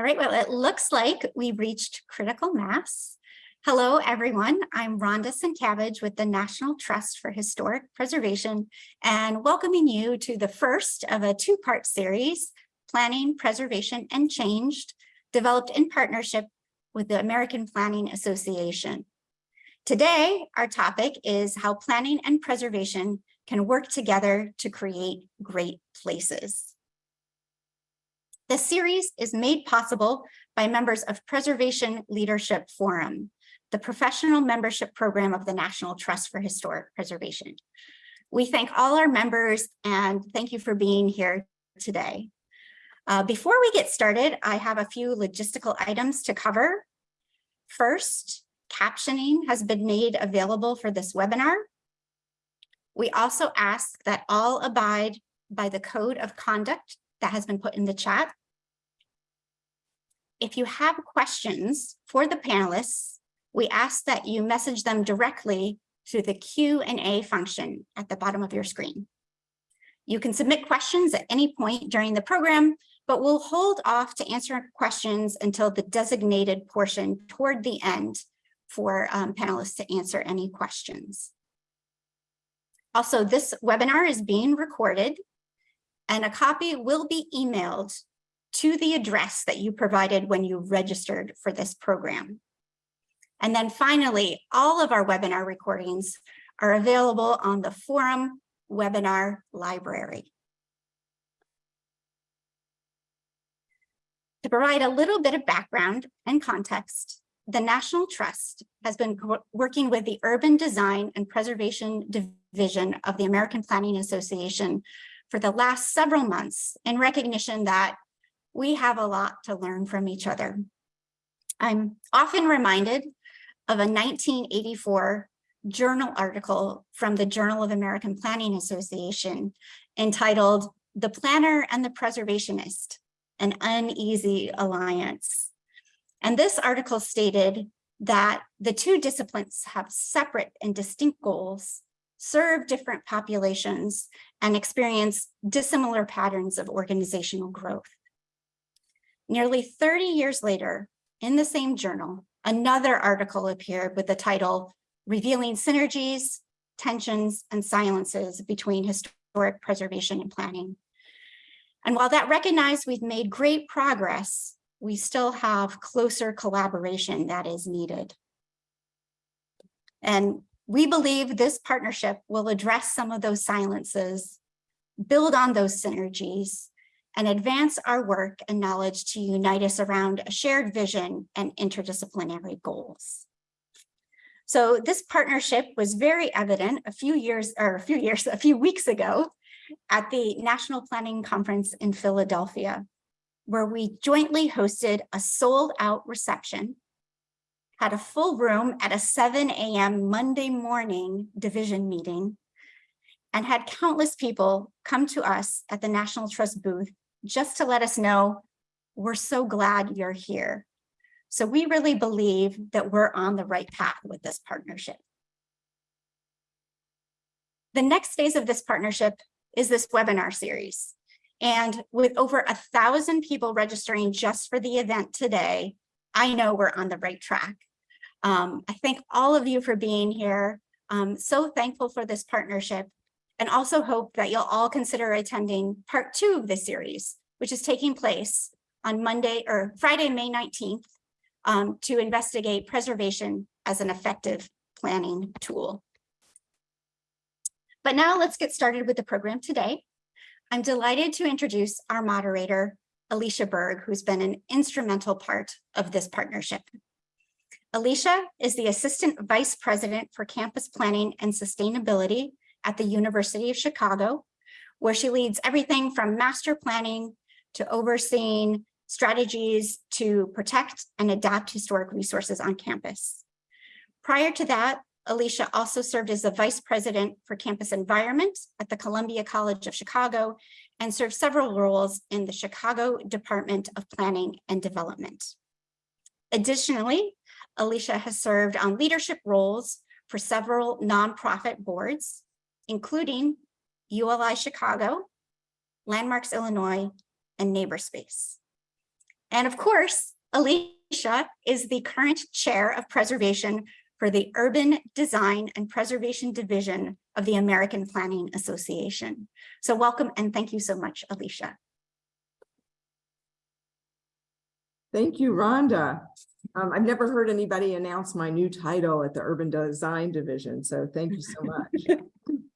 All right, well, it looks like we've reached critical mass. Hello, everyone. I'm Rhonda Sienkiewicz with the National Trust for Historic Preservation and welcoming you to the first of a two-part series, Planning, Preservation, and Changed, developed in partnership with the American Planning Association. Today, our topic is how planning and preservation can work together to create great places. The series is made possible by members of Preservation Leadership Forum, the professional membership program of the National Trust for Historic Preservation. We thank all our members and thank you for being here today. Uh, before we get started, I have a few logistical items to cover. First, captioning has been made available for this webinar. We also ask that all abide by the code of conduct that has been put in the chat. If you have questions for the panelists, we ask that you message them directly through the Q&A function at the bottom of your screen. You can submit questions at any point during the program, but we'll hold off to answer questions until the designated portion toward the end for um, panelists to answer any questions. Also, this webinar is being recorded and a copy will be emailed to the address that you provided when you registered for this program. And then finally, all of our webinar recordings are available on the forum webinar library. To provide a little bit of background and context, the National Trust has been working with the Urban Design and Preservation Division of the American Planning Association for the last several months in recognition that we have a lot to learn from each other. I'm often reminded of a 1984 journal article from the Journal of American Planning Association entitled The Planner and the Preservationist, an Uneasy Alliance. And this article stated that the two disciplines have separate and distinct goals, serve different populations, and experience dissimilar patterns of organizational growth. Nearly 30 years later, in the same journal, another article appeared with the title, Revealing Synergies, Tensions, and Silences Between Historic Preservation and Planning. And while that recognized we've made great progress, we still have closer collaboration that is needed. And we believe this partnership will address some of those silences, build on those synergies, and advance our work and knowledge to unite us around a shared vision and interdisciplinary goals. So this partnership was very evident a few years or a few years, a few weeks ago at the National Planning Conference in Philadelphia, where we jointly hosted a sold out reception, had a full room at a 7 a.m. Monday morning division meeting, and had countless people come to us at the National Trust booth just to let us know we're so glad you're here. So we really believe that we're on the right path with this partnership. The next phase of this partnership is this webinar series. And with over a thousand people registering just for the event today, I know we're on the right track. Um, I thank all of you for being here. I'm so thankful for this partnership and also hope that you'll all consider attending part two of this series, which is taking place on Monday or Friday, May 19th um, to investigate preservation as an effective planning tool. But now let's get started with the program today. I'm delighted to introduce our moderator, Alicia Berg, who's been an instrumental part of this partnership. Alicia is the Assistant Vice President for Campus Planning and Sustainability at the University of Chicago, where she leads everything from master planning to overseeing strategies to protect and adapt historic resources on campus. Prior to that, Alicia also served as the Vice President for Campus Environment at the Columbia College of Chicago and served several roles in the Chicago Department of Planning and Development. Additionally, Alicia has served on leadership roles for several nonprofit boards, including ULI Chicago, Landmarks Illinois, and Neighborspace. And of course, Alicia is the current chair of preservation for the Urban Design and Preservation Division of the American Planning Association. So welcome and thank you so much, Alicia. Thank you, Rhonda. Um, I've never heard anybody announce my new title at the Urban Design Division, so thank you so much.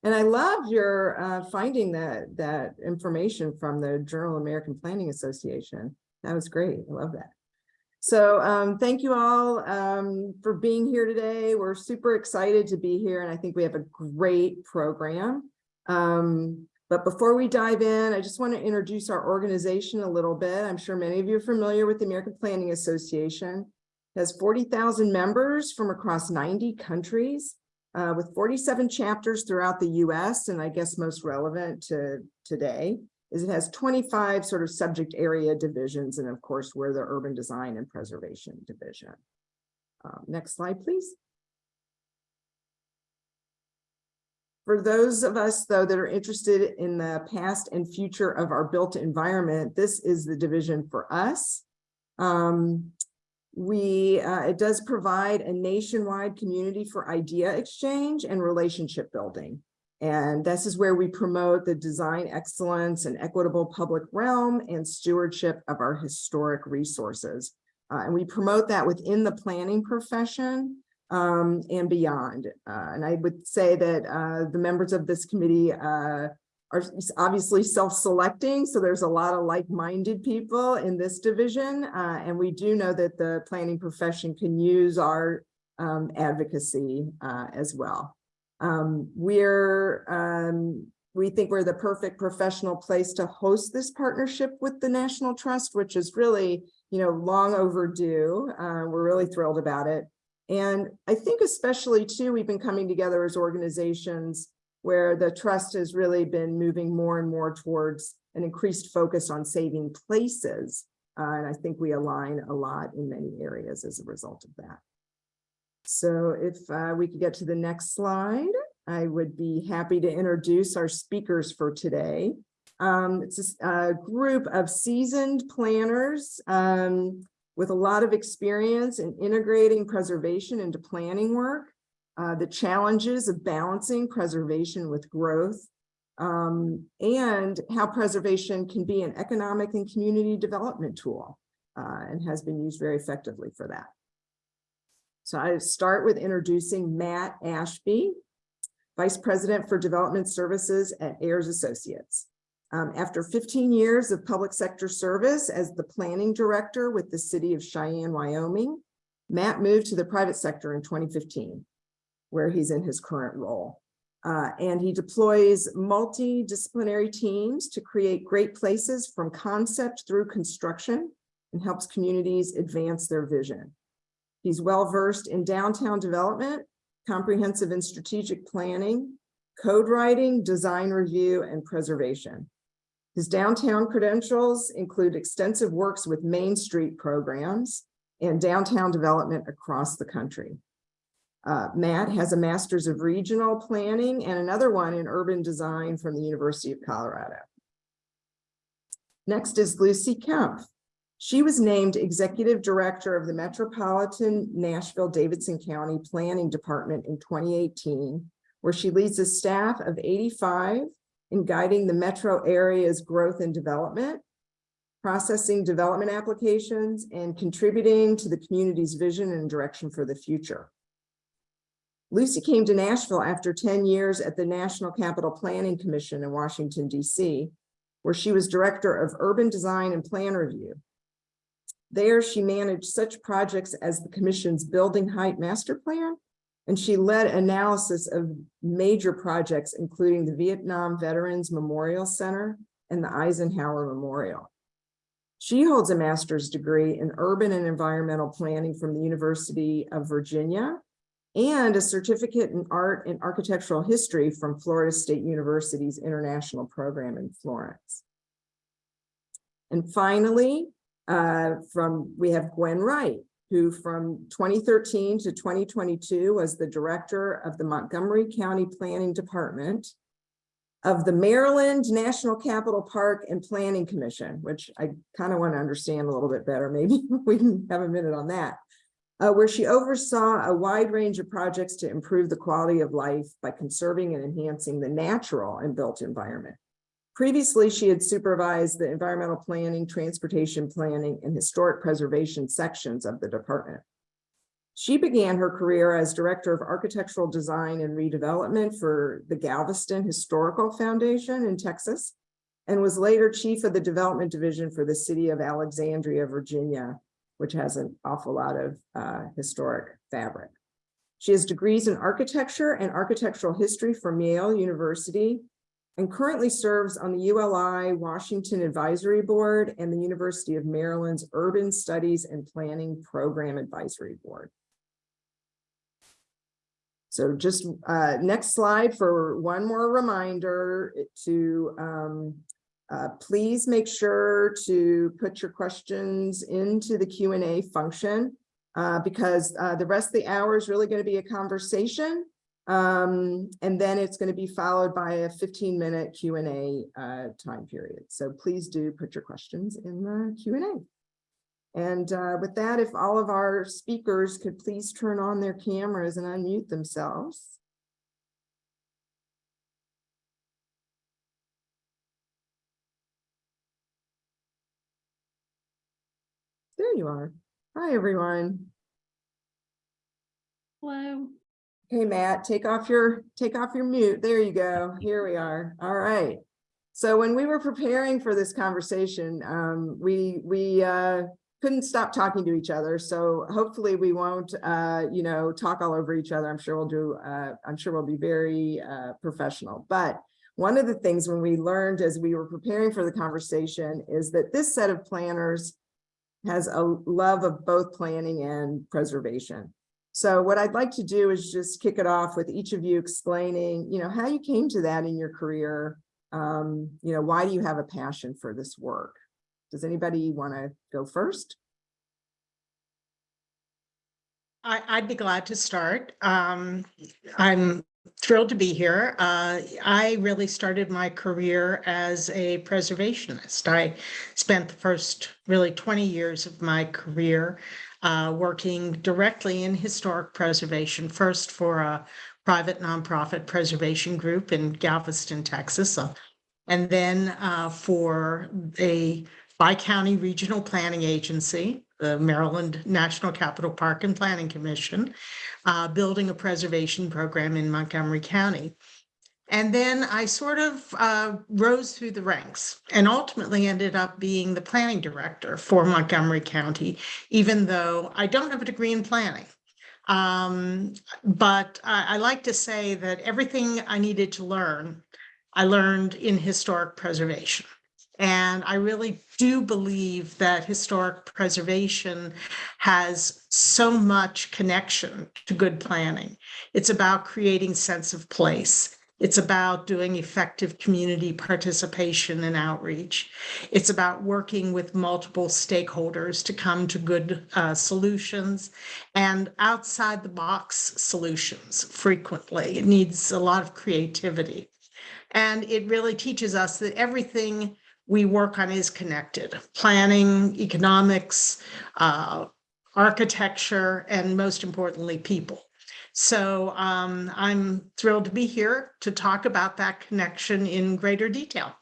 And I love your uh, finding that that information from the Journal American Planning Association. That was great. I love that. So um, thank you all um, for being here today. We're super excited to be here, and I think we have a great program. Um, but before we dive in, I just want to introduce our organization a little bit. I'm sure many of you are familiar with the American Planning Association. It has 40,000 members from across 90 countries uh, with 47 chapters throughout the US, and I guess most relevant to today is it has 25 sort of subject area divisions, and of course, we're the Urban Design and Preservation Division. Um, next slide, please. For those of us, though, that are interested in the past and future of our built environment, this is the division for us. Um, we, uh, it does provide a nationwide community for idea exchange and relationship building. And this is where we promote the design excellence and equitable public realm and stewardship of our historic resources. Uh, and we promote that within the planning profession um, and beyond. Uh, and I would say that uh, the members of this committee uh, are obviously self-selecting, so there's a lot of like-minded people in this division, uh, and we do know that the planning profession can use our um, advocacy uh, as well. Um, we're um, we think we're the perfect professional place to host this partnership with the National Trust, which is really, you know, long overdue. Uh, we're really thrilled about it. And I think especially too, we've been coming together as organizations where the trust has really been moving more and more towards an increased focus on saving places. Uh, and I think we align a lot in many areas as a result of that. So if uh, we could get to the next slide, I would be happy to introduce our speakers for today. Um, it's a, a, group of seasoned planners um, with a lot of experience in integrating preservation into planning work uh, the challenges of balancing preservation with growth, um, and how preservation can be an economic and community development tool uh, and has been used very effectively for that. So I start with introducing Matt Ashby, Vice President for Development Services at Ayres Associates. Um, after 15 years of public sector service as the planning director with the city of Cheyenne, Wyoming, Matt moved to the private sector in 2015 where he's in his current role. Uh, and he deploys multidisciplinary teams to create great places from concept through construction and helps communities advance their vision. He's well-versed in downtown development, comprehensive and strategic planning, code writing, design review, and preservation. His downtown credentials include extensive works with Main Street programs and downtown development across the country. Uh, Matt has a master's of regional planning and another one in urban design from the University of Colorado. Next is Lucy Kempf. She was named executive director of the Metropolitan Nashville Davidson County Planning Department in 2018, where she leads a staff of 85 in guiding the metro area's growth and development, processing development applications, and contributing to the community's vision and direction for the future. Lucy came to Nashville after 10 years at the National Capital Planning Commission in Washington, DC, where she was director of urban design and plan review. There, she managed such projects as the commission's building height master plan, and she led analysis of major projects, including the Vietnam Veterans Memorial Center and the Eisenhower Memorial. She holds a master's degree in urban and environmental planning from the University of Virginia and a certificate in art and architectural history from Florida State University's international program in Florence. And finally, uh, from we have Gwen Wright, who from 2013 to 2022 was the director of the Montgomery County Planning Department. of the Maryland National Capital Park and Planning Commission, which I kind of want to understand a little bit better. Maybe we can have a minute on that. Uh, where she oversaw a wide range of projects to improve the quality of life by conserving and enhancing the natural and built environment. Previously, she had supervised the environmental planning, transportation planning, and historic preservation sections of the department. She began her career as Director of Architectural Design and Redevelopment for the Galveston Historical Foundation in Texas, and was later Chief of the Development Division for the City of Alexandria, Virginia, which has an awful lot of uh, historic fabric. She has degrees in architecture and architectural history from Yale University and currently serves on the ULI Washington Advisory Board and the University of Maryland's Urban Studies and Planning Program Advisory Board. So just uh, next slide for one more reminder to um, uh, please make sure to put your questions into the Q and A function uh, because uh, the rest of the hour is really going to be a conversation. Um, and then it's going to be followed by a 15 minute Q and A uh, time period. So please do put your questions in the Q and A. And uh, with that, if all of our speakers could please turn on their cameras and unmute themselves. There you are. Hi, everyone. Hello. Hey, Matt, take off your, take off your mute. There you go. Here we are. All right. So when we were preparing for this conversation, um, we, we, uh, couldn't stop talking to each other. So hopefully we won't, uh, you know, talk all over each other. I'm sure we'll do, uh, I'm sure we'll be very, uh, professional. But one of the things when we learned as we were preparing for the conversation is that this set of planners has a love of both planning and preservation. So what I'd like to do is just kick it off with each of you explaining, you know, how you came to that in your career. Um, you know, why do you have a passion for this work? Does anybody want to go first? I, I'd be glad to start. Um, I'm thrilled to be here. Uh, I really started my career as a preservationist. I spent the first really 20 years of my career uh, working directly in historic preservation, first for a private nonprofit preservation group in Galveston, Texas, uh, and then uh, for a bi-county regional planning agency, the Maryland National Capital Park and Planning Commission, uh, building a preservation program in Montgomery County. And then I sort of uh, rose through the ranks and ultimately ended up being the planning director for Montgomery County, even though I don't have a degree in planning. Um, but I, I like to say that everything I needed to learn, I learned in historic preservation. And I really do believe that historic preservation has so much connection to good planning. It's about creating sense of place. It's about doing effective community participation and outreach. It's about working with multiple stakeholders to come to good uh, solutions and outside the box solutions frequently. It needs a lot of creativity. And it really teaches us that everything we work on is connected. Planning, economics, uh, architecture, and most importantly, people. So um, I'm thrilled to be here to talk about that connection in greater detail.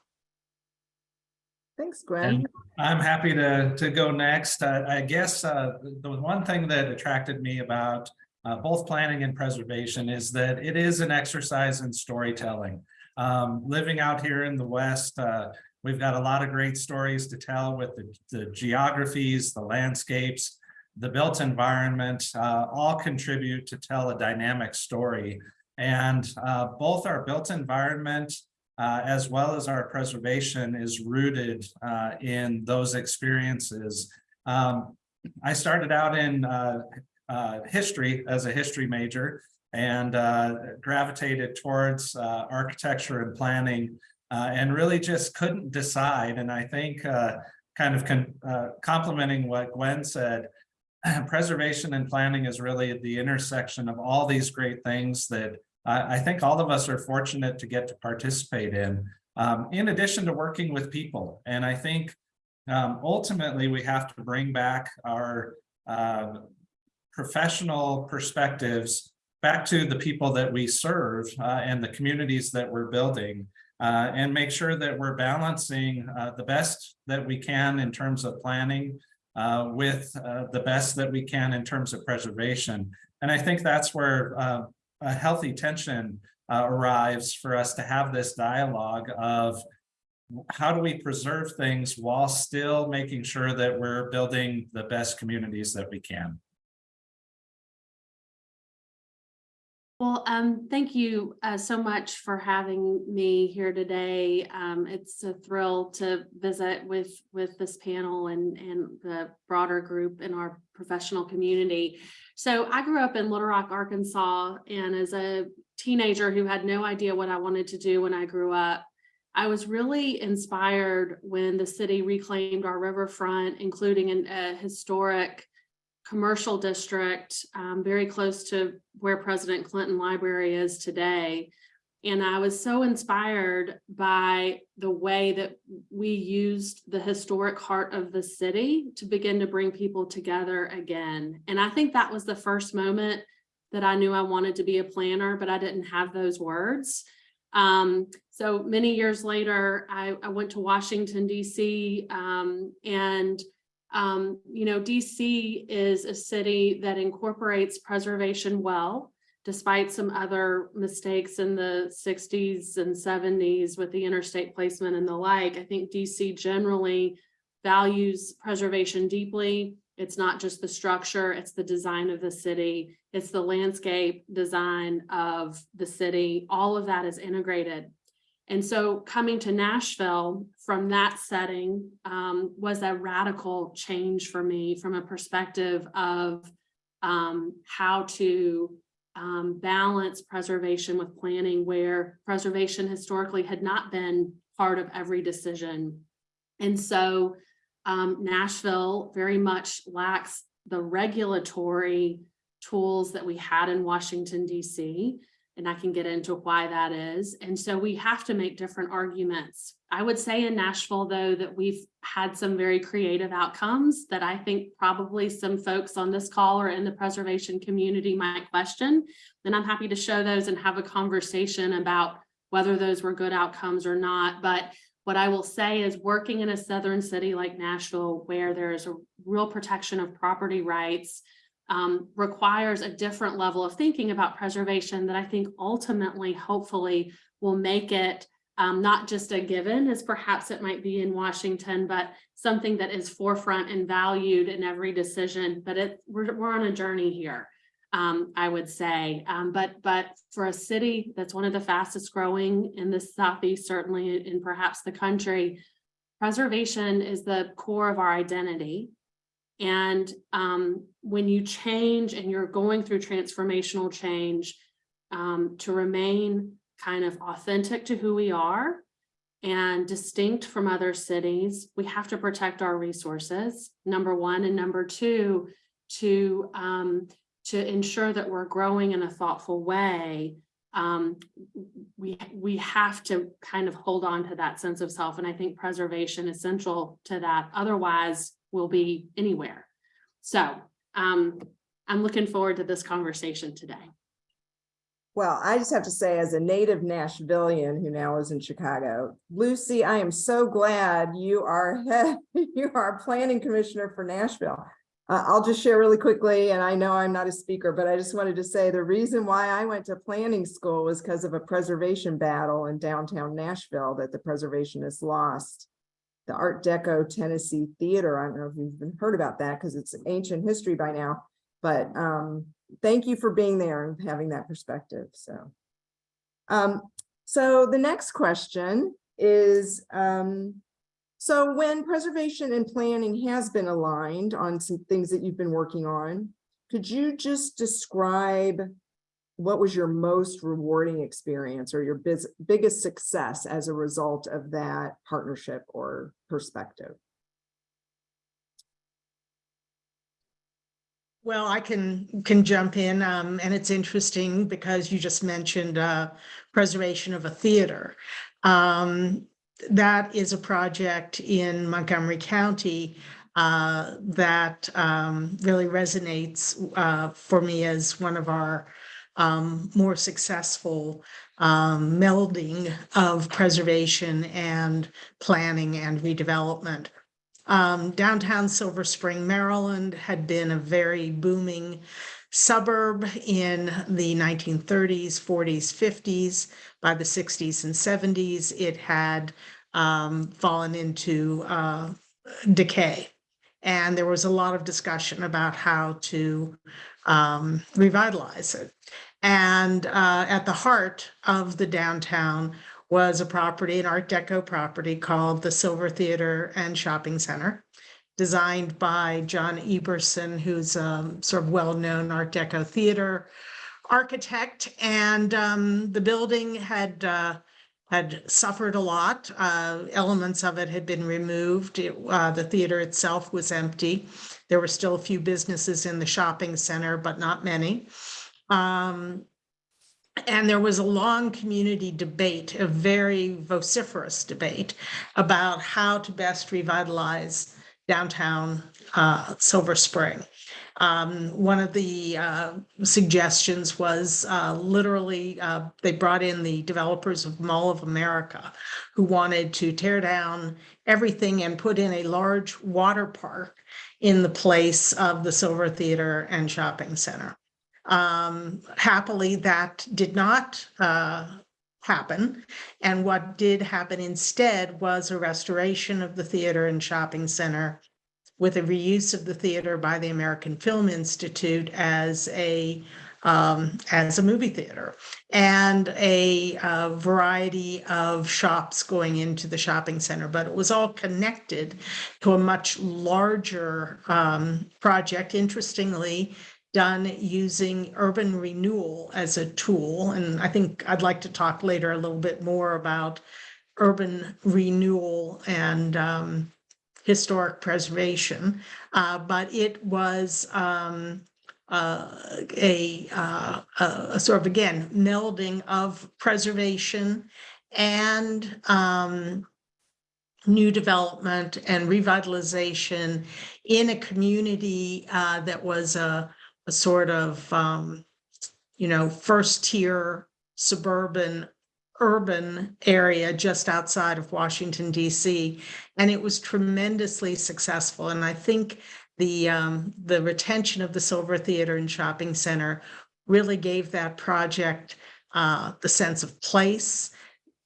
Thanks, Gwen. And I'm happy to, to go next. Uh, I guess uh, the one thing that attracted me about uh, both planning and preservation is that it is an exercise in storytelling. Um, living out here in the West, uh, we've got a lot of great stories to tell with the, the geographies, the landscapes, the built environment, uh, all contribute to tell a dynamic story. And uh, both our built environment uh, as well as our preservation is rooted uh, in those experiences. Um, I started out in uh, uh, history as a history major and gravitated towards architecture and planning and really just couldn't decide. And I think kind of complementing what Gwen said, preservation and planning is really the intersection of all these great things that I, I think all of us are fortunate to get to participate in, um, in addition to working with people. And I think um, ultimately, we have to bring back our uh, professional perspectives back to the people that we serve uh, and the communities that we're building uh, and make sure that we're balancing uh, the best that we can in terms of planning uh, with uh, the best that we can in terms of preservation. And I think that's where uh, a healthy tension uh, arrives for us to have this dialogue of how do we preserve things while still making sure that we're building the best communities that we can? Well, um, thank you uh, so much for having me here today. Um, it's a thrill to visit with with this panel and and the broader group in our professional community. So I grew up in Little Rock, Arkansas, and as a teenager who had no idea what I wanted to do when I grew up, I was really inspired when the city reclaimed our riverfront, including an- a historic commercial district um, very close to where President Clinton Library is today. And I was so inspired by the way that we used the historic heart of the city to begin to bring people together again. And I think that was the first moment that I knew I wanted to be a planner, but I didn't have those words. Um, so many years later, I, I went to Washington DC um, and um, you know, DC is a city that incorporates preservation well, despite some other mistakes in the sixties and seventies with the interstate placement and the like. I think DC generally values preservation deeply. It's not just the structure, it's the design of the city. It's the landscape design of the city. All of that is integrated. And so coming to Nashville from that setting um, was a radical change for me from a perspective of um, how to um, balance preservation with planning where preservation historically had not been part of every decision. And so um, Nashville very much lacks the regulatory tools that we had in Washington DC and I can get into why that is. And so we have to make different arguments. I would say in Nashville, though, that we've had some very creative outcomes that I think probably some folks on this call or in the preservation community might question. Then I'm happy to show those and have a conversation about whether those were good outcomes or not. But what I will say is working in a southern city like Nashville, where there is a real protection of property rights, um, requires a different level of thinking about preservation that I think ultimately, hopefully, will make it um, not just a given as perhaps it might be in Washington, but something that is forefront and valued in every decision. But it we're, we're on a journey here, um, I would say. Um, but but for a city that's one of the fastest growing in the southeast, certainly in perhaps the country, preservation is the core of our identity. And um, when you change and you're going through transformational change, um, to remain kind of authentic to who we are and distinct from other cities, we have to protect our resources, number one. And number two, to, um, to ensure that we're growing in a thoughtful way, um, we, we have to kind of hold on to that sense of self. And I think preservation is essential to that. Otherwise, we'll be anywhere. So um, I'm looking forward to this conversation today. Well, I just have to say, as a native Nashvilleian who now is in Chicago, Lucy, I am so glad you are head, you are planning commissioner for Nashville. Uh, I'll just share really quickly, and I know I'm not a speaker, but I just wanted to say the reason why I went to planning school was because of a preservation battle in downtown Nashville that the preservationists lost. The Art Deco Tennessee Theater. I don't know if you've even heard about that because it's ancient history by now, but um, thank you for being there and having that perspective. So, um, so the next question is, um, so when preservation and planning has been aligned on some things that you've been working on, could you just describe what was your most rewarding experience or your biggest success as a result of that partnership or perspective? Well, I can, can jump in, um, and it's interesting because you just mentioned, uh, preservation of a theater. Um, that is a project in Montgomery County, uh, that, um, really resonates, uh, for me as one of our, um, more successful, um, melding of preservation and planning and redevelopment. Um, downtown Silver Spring, Maryland had been a very booming suburb in the nineteen thirties, forties, fifties. By the sixties and seventies, it had um, fallen into uh, decay. And there was a lot of discussion about how to um, revitalize it. And uh, at the heart of the downtown was a property, an Art Deco property called the Silver Theater and Shopping Center, designed by John Eberson, who's a sort of well-known Art Deco theater architect. And um, the building had uh, had suffered a lot. Uh, elements of it had been removed. It, uh, the theater itself was empty. There were still a few businesses in the shopping center, but not many. Um, and there was a long community debate, a very vociferous debate about how to best revitalize downtown uh, Silver Spring. Um, one of the uh, suggestions was uh, literally, uh, they brought in the developers of Mall of America who wanted to tear down everything and put in a large water park in the place of the Silver Theater and Shopping Center. Um, happily, that did not uh, happen. And what did happen instead was a restoration of the theater and shopping center with a reuse of the theater by the American Film Institute as a um, as a movie theater and a uh, variety of shops going into the shopping center, but it was all connected to a much larger um, project. Interestingly, done using urban renewal as a tool. And I think I'd like to talk later a little bit more about urban renewal and um, historic preservation. Uh, but it was um, uh, a, uh, a, sort of, again, melding of preservation and um, new development and revitalization in a community uh, that was a, a sort of, um, you know, first tier suburban urban area just outside of Washington DC. And it was tremendously successful. And I think the, um, the retention of the Silver Theater and Shopping Center really gave that project uh, the sense of place.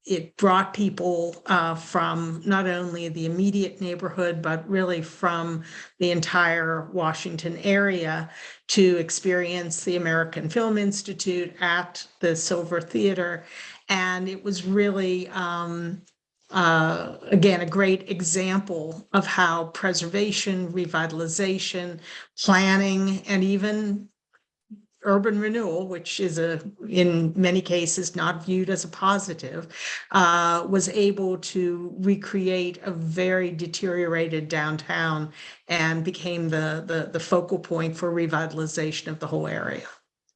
It brought people uh, from not only the immediate neighborhood, but really from the entire Washington area to experience the American Film Institute at the Silver Theater. And it was really, um, uh, again, a great example of how preservation, revitalization, planning, and even urban renewal, which is a, in many cases, not viewed as a positive, uh, was able to recreate a very deteriorated downtown and became the, the, the focal point for revitalization of the whole area.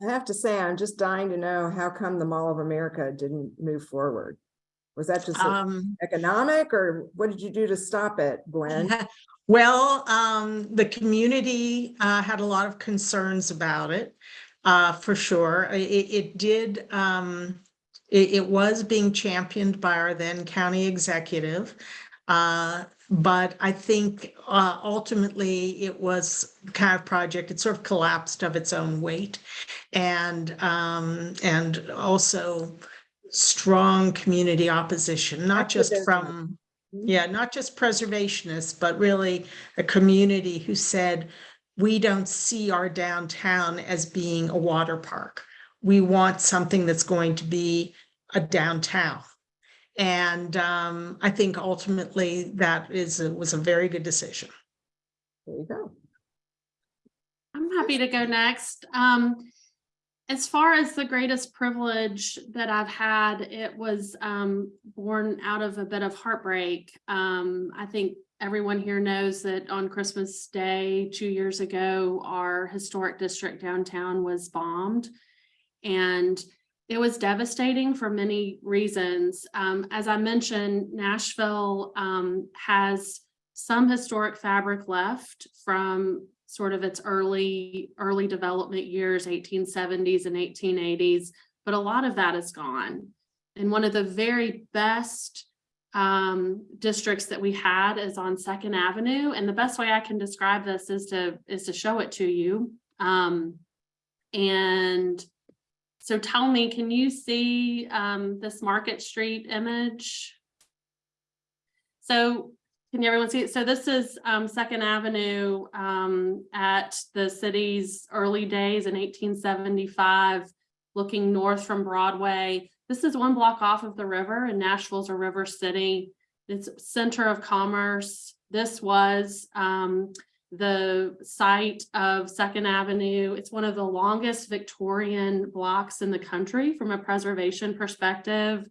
I have to say, I'm just dying to know how come the Mall of America didn't move forward? Was that just Um, economic or what did you do to stop it, Gwen? Well, um, the community, uh, had a lot of concerns about it, uh, for sure. It, it did, um, it, it was being championed by our then county executive. Uh, but I think, uh, ultimately it was kind of project, it sort of collapsed of its own weight. And, um, and also strong community opposition, not just from yeah, not just preservationists, but really a community who said, we don't see our downtown as being a water park. We want something that's going to be a downtown. And um, I think ultimately that is, a- was a very good decision. There you go. I'm happy to go next. Um, as far as the greatest privilege that I've had, it was um born out of a bit of heartbreak. Um, I think everyone here knows that on Christmas Day, two years ago, our historic district downtown was bombed. And it was devastating for many reasons. Um, as I mentioned, Nashville, um, has some historic fabric left from sort of its early, early development years, eighteen seventies and eighteen eighties, but a lot of that is gone. And one of the very best um, districts that we had is on Second Avenue. And the best way I can describe this is to, is to show it to you. Um, and so tell me, can you see um, this Market Street image? So can everyone see it? So this is um, Second Avenue um, at the city's early days in eighteen seventy-five, looking north from Broadway. This is one block off of the river and Nashville's a river city. It's center of commerce. This was um, the site of Second Avenue. It's one of the longest Victorian blocks in the country from a preservation perspective.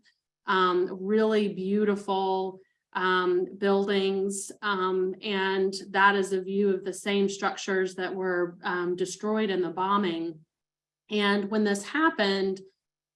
Um, really beautiful um, buildings. Um, and that is a view of the same structures that were um, destroyed in the bombing. And when this happened,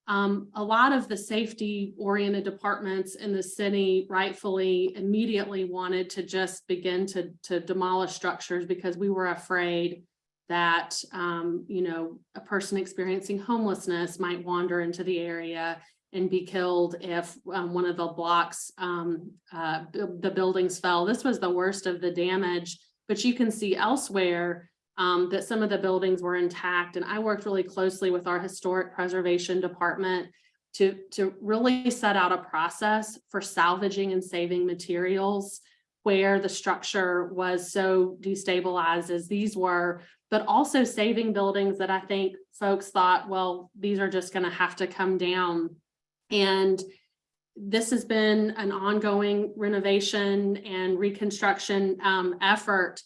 um, a lot of the safety oriented departments in the city rightfully immediately wanted to just begin to, to demolish structures because we were afraid that, um, you know, a person experiencing homelessness might wander into the area and be killed if um, one of the blocks, um, uh, the buildings fell. This was the worst of the damage, but you can see elsewhere um, that some of the buildings were intact. And I worked really closely with our historic preservation department to, to really set out a process for salvaging and saving materials where the structure was so destabilized as these were, but also saving buildings that I think folks thought, well, these are just gonna have to come down. And this has been an ongoing renovation and reconstruction um, effort.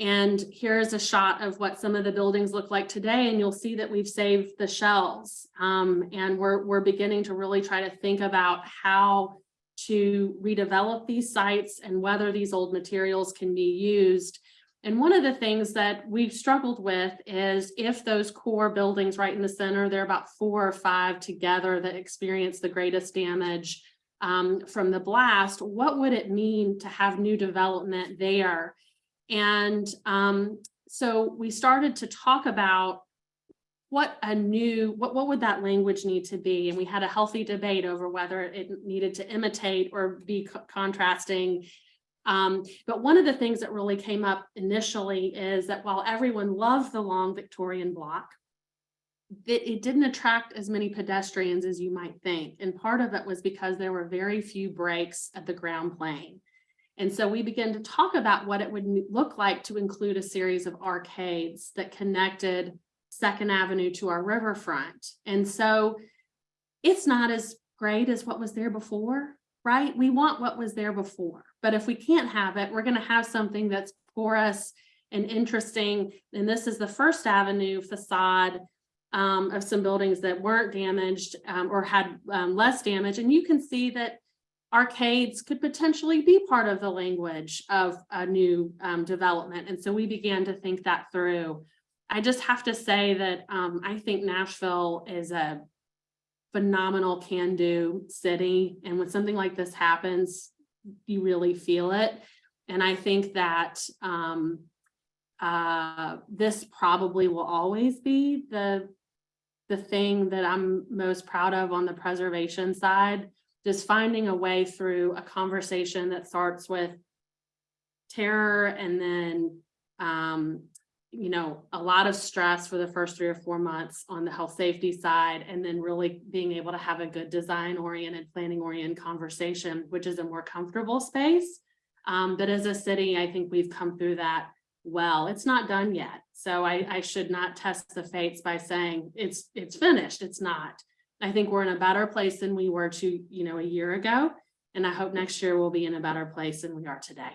And here's a shot of what some of the buildings look like today, and you'll see that we've saved the shells. Um, and we're, we're beginning to really try to think about how to redevelop these sites and whether these old materials can be used. And one of the things that we've struggled with is if those core buildings right in the center, there are about four or five together that experience the greatest damage um, from the blast, what would it mean to have new development there? And um, so we started to talk about what a new, what, what would that language need to be? And we had a healthy debate over whether it needed to imitate or be co- contrasting. Um, but one of the things that really came up initially is that while everyone loved the long Victorian block, it, it didn't attract as many pedestrians as you might think. And part of it was because there were very few breaks at the ground plane. And so we began to talk about what it would look like to include a series of arcades that connected Second Avenue to our riverfront. And so it's not as great as what was there before, right? We want what was there before, but if we can't have it, we're gonna have something that's porous and interesting. And this is the First Avenue facade um, of some buildings that weren't damaged um, or had um, less damage. And you can see that arcades could potentially be part of the language of a new um, development. And so we began to think that through. I just have to say that um, I think Nashville is a phenomenal can-do city. And when something like this happens, you really feel it. And I think that um, uh, this probably will always be the the thing that I'm most proud of on the preservation side, just finding a way through a conversation that starts with terror and then, um, you know, a lot of stress for the first three or four months on the health safety side, and then really being able to have a good design oriented, planning oriented conversation, which is a more comfortable space. Um, but as a city, I think we've come through that well. It's not done yet. So I, I should not test the fates by saying it's, it's finished. It's not. I think we're in a better place than we were to, you know, a year ago. And I hope next year we'll be in a better place than we are today.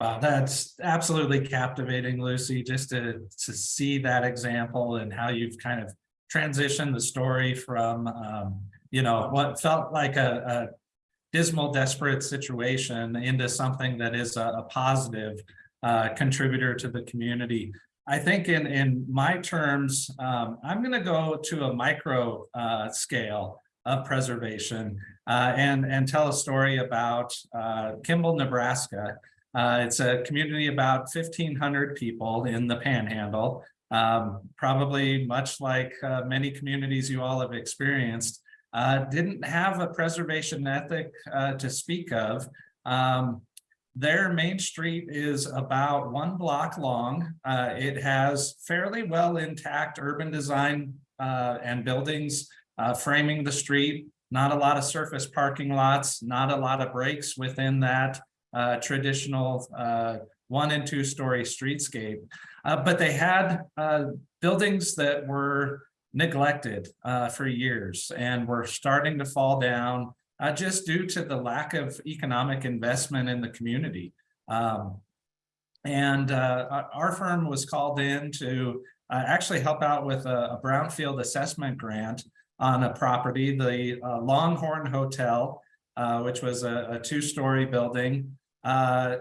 Wow, that's absolutely captivating, Lucy, just to, to see that example and how you've kind of transitioned the story from, um, you know, what felt like a, a dismal, desperate situation into something that is a, a positive uh, contributor to the community. I think in, in my terms, um, I'm going to go to a micro uh, scale of preservation uh, and, and tell a story about uh, Kimball, Nebraska. Uh, it's a community about 1,500 people in the Panhandle, um, probably much like uh, many communities you all have experienced, uh, didn't have a preservation ethic to speak of. Um, their main street is about one block long. Uh, it has fairly well intact urban design uh, and buildings uh, framing the street. Not a lot of surface parking lots, not a lot of breaks within that uh, traditional uh, one and two story streetscape. But they had buildings that were neglected for years and were starting to fall down uh, just due to the lack of economic investment in the community. Um, and uh, our- firm was called in to uh, actually help out with a, a brownfield assessment grant on a property, the uh, Longhorn Hotel, uh, which was a, a two-story building. Uh,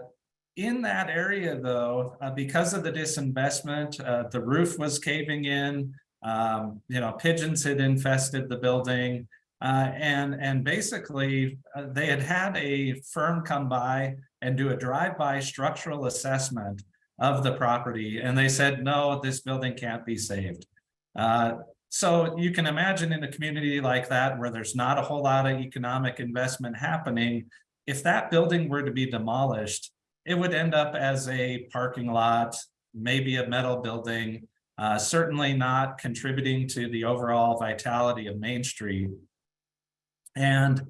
in that area, though, because of the disinvestment, the roof was caving in. Um, you know, pigeons had infested the building. Uh, and, and basically, uh, they had had a firm come by and do a drive-by structural assessment of the property. And they said, no, this building can't be saved. Uh, so you can imagine in a community like that, where there's not a whole lot of economic investment happening, if that building were to be demolished, it would end up as a parking lot, maybe a metal building, uh, certainly not contributing to the overall vitality of Main Street. And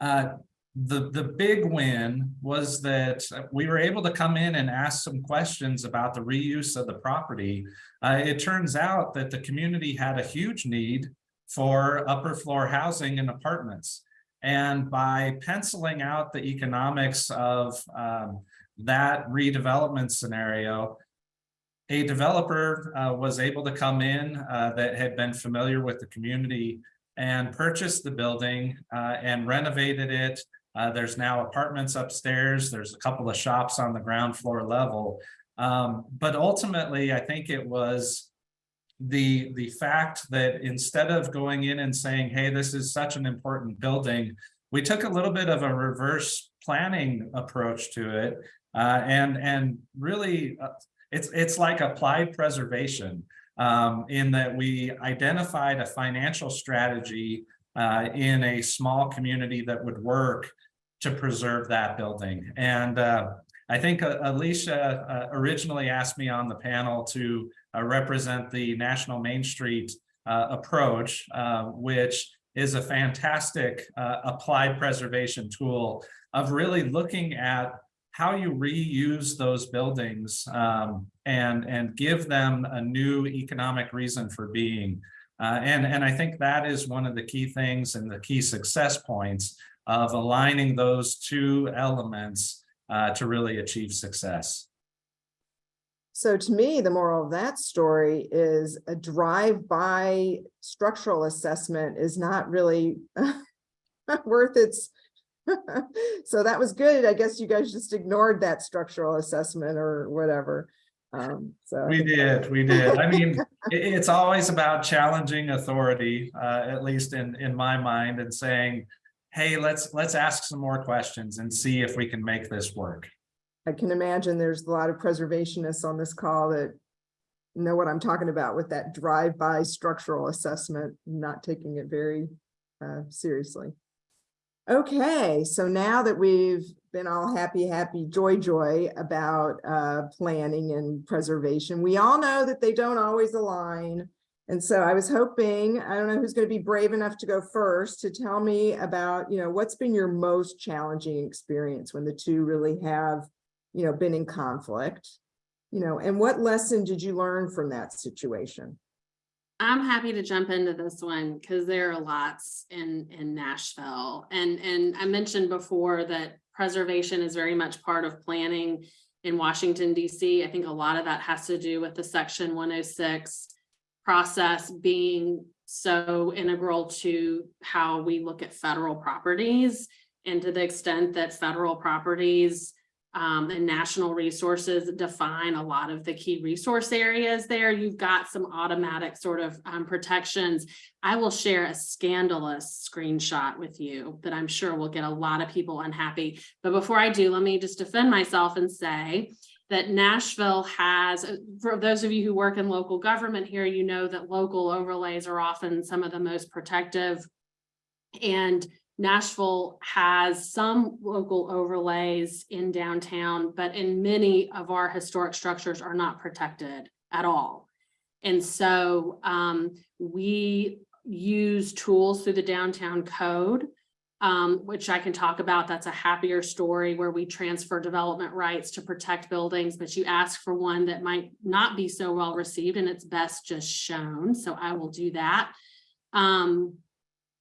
uh, the, the big win was that we were able to come in and ask some questions about the reuse of the property. Uh, it turns out that the community had a huge need for upper floor housing and apartments. And by penciling out the economics of um, that redevelopment scenario, a developer uh, was able to come in uh, that had been familiar with the community and purchased the building uh, and renovated it. Uh, there's now apartments upstairs. There's a couple of shops on the ground floor level. Um, but ultimately, I think it was the, the fact that instead of going in and saying, hey, this is such an important building, we took a little bit of a reverse planning approach to it. Uh, and, and really, uh, it's, it's like applied preservation um, in that we identified a financial strategy uh, in a small community that would work to preserve that building. And uh, I think uh, Alicia uh, originally asked me on the panel to uh, represent the National Main Street uh, approach, which is a fantastic applied preservation tool of really looking at how you reuse those buildings um, and, and give them a new economic reason for being. Uh, and, and I think that is one of the key things and the key success points of aligning those two elements uh, to really achieve success. So to me, the moral of that story is a drive-by structural assessment is not really worth its. So that was good. I guess you guys just ignored that structural assessment or whatever. Um, so. We did, we did. I mean, it- it's always about challenging authority, uh, at least in, in my mind, and saying, hey, let's, let's ask some more questions and see if we can make this work. I can imagine there's a lot of preservationists on this call that know what I'm talking about with that drive-by structural assessment, not taking it very uh, seriously. Okay, so now that we've been all happy, happy, joy, joy about uh, planning and preservation, we all know that they don't always align. And so I was hoping, I don't know who's going to be brave enough to go first to tell me about, you know, what's been your most challenging experience when the two really have you know, been in conflict, you know, and what lesson did you learn from that situation? I'm happy to jump into this one because there are lots in, in Nashville. And, and I mentioned before that preservation is very much part of planning in Washington DC. I think a lot of that has to do with the section one oh six process being so integral to how we look at federal properties And to the extent that federal properties um, and national resources define a lot of the key resource areas there, you've got some automatic sort of um, protections. I will share a scandalous screenshot with you that I'm sure will get a lot of people unhappy. But before I do, let me just defend myself and say that Nashville has, uh, for those of you who work in local government here, you know that local overlays are often some of the most protective. And Nashville has some local overlays in downtown, but in many of our historic structures are not protected at all. And so um, we use tools through the downtown code um, which I can talk about. That's a happier story where we transfer development rights to protect buildings, but you ask for one that might not be so well received and it's best just shown. So I will do that. Um,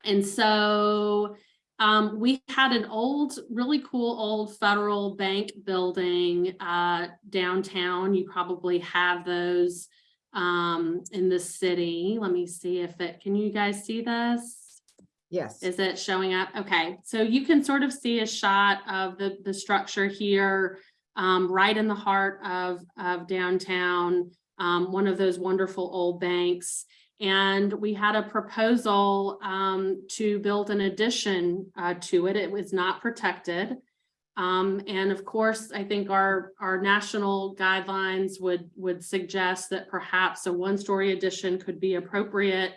and so um, we had an old, really cool old federal bank building uh, downtown. You probably have those um, in the city. Let me see if it, can you guys see this? Yes. Is it showing up? Okay, so you can sort of see a shot of the, the structure here, um, right in the heart of, of downtown, um, one of those wonderful old banks. And we had a proposal, um, to build an addition, uh, to it. It was not protected. Um, and of course, I think our, our national guidelines would, would suggest that perhaps a one-story addition could be appropriate.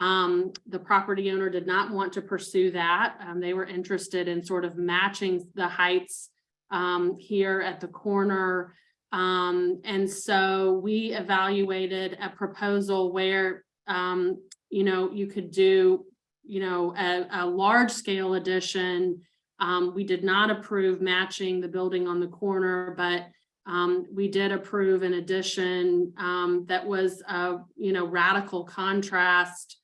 Um, the property owner did not want to pursue that. Um, they were interested in sort of matching the heights um, here at the corner. Um, and so we evaluated a proposal where, um, you know, you could do, you know, a, a large scale addition. Um, we did not approve matching the building on the corner, but um, we did approve an addition um, that was a, you know, radical contrast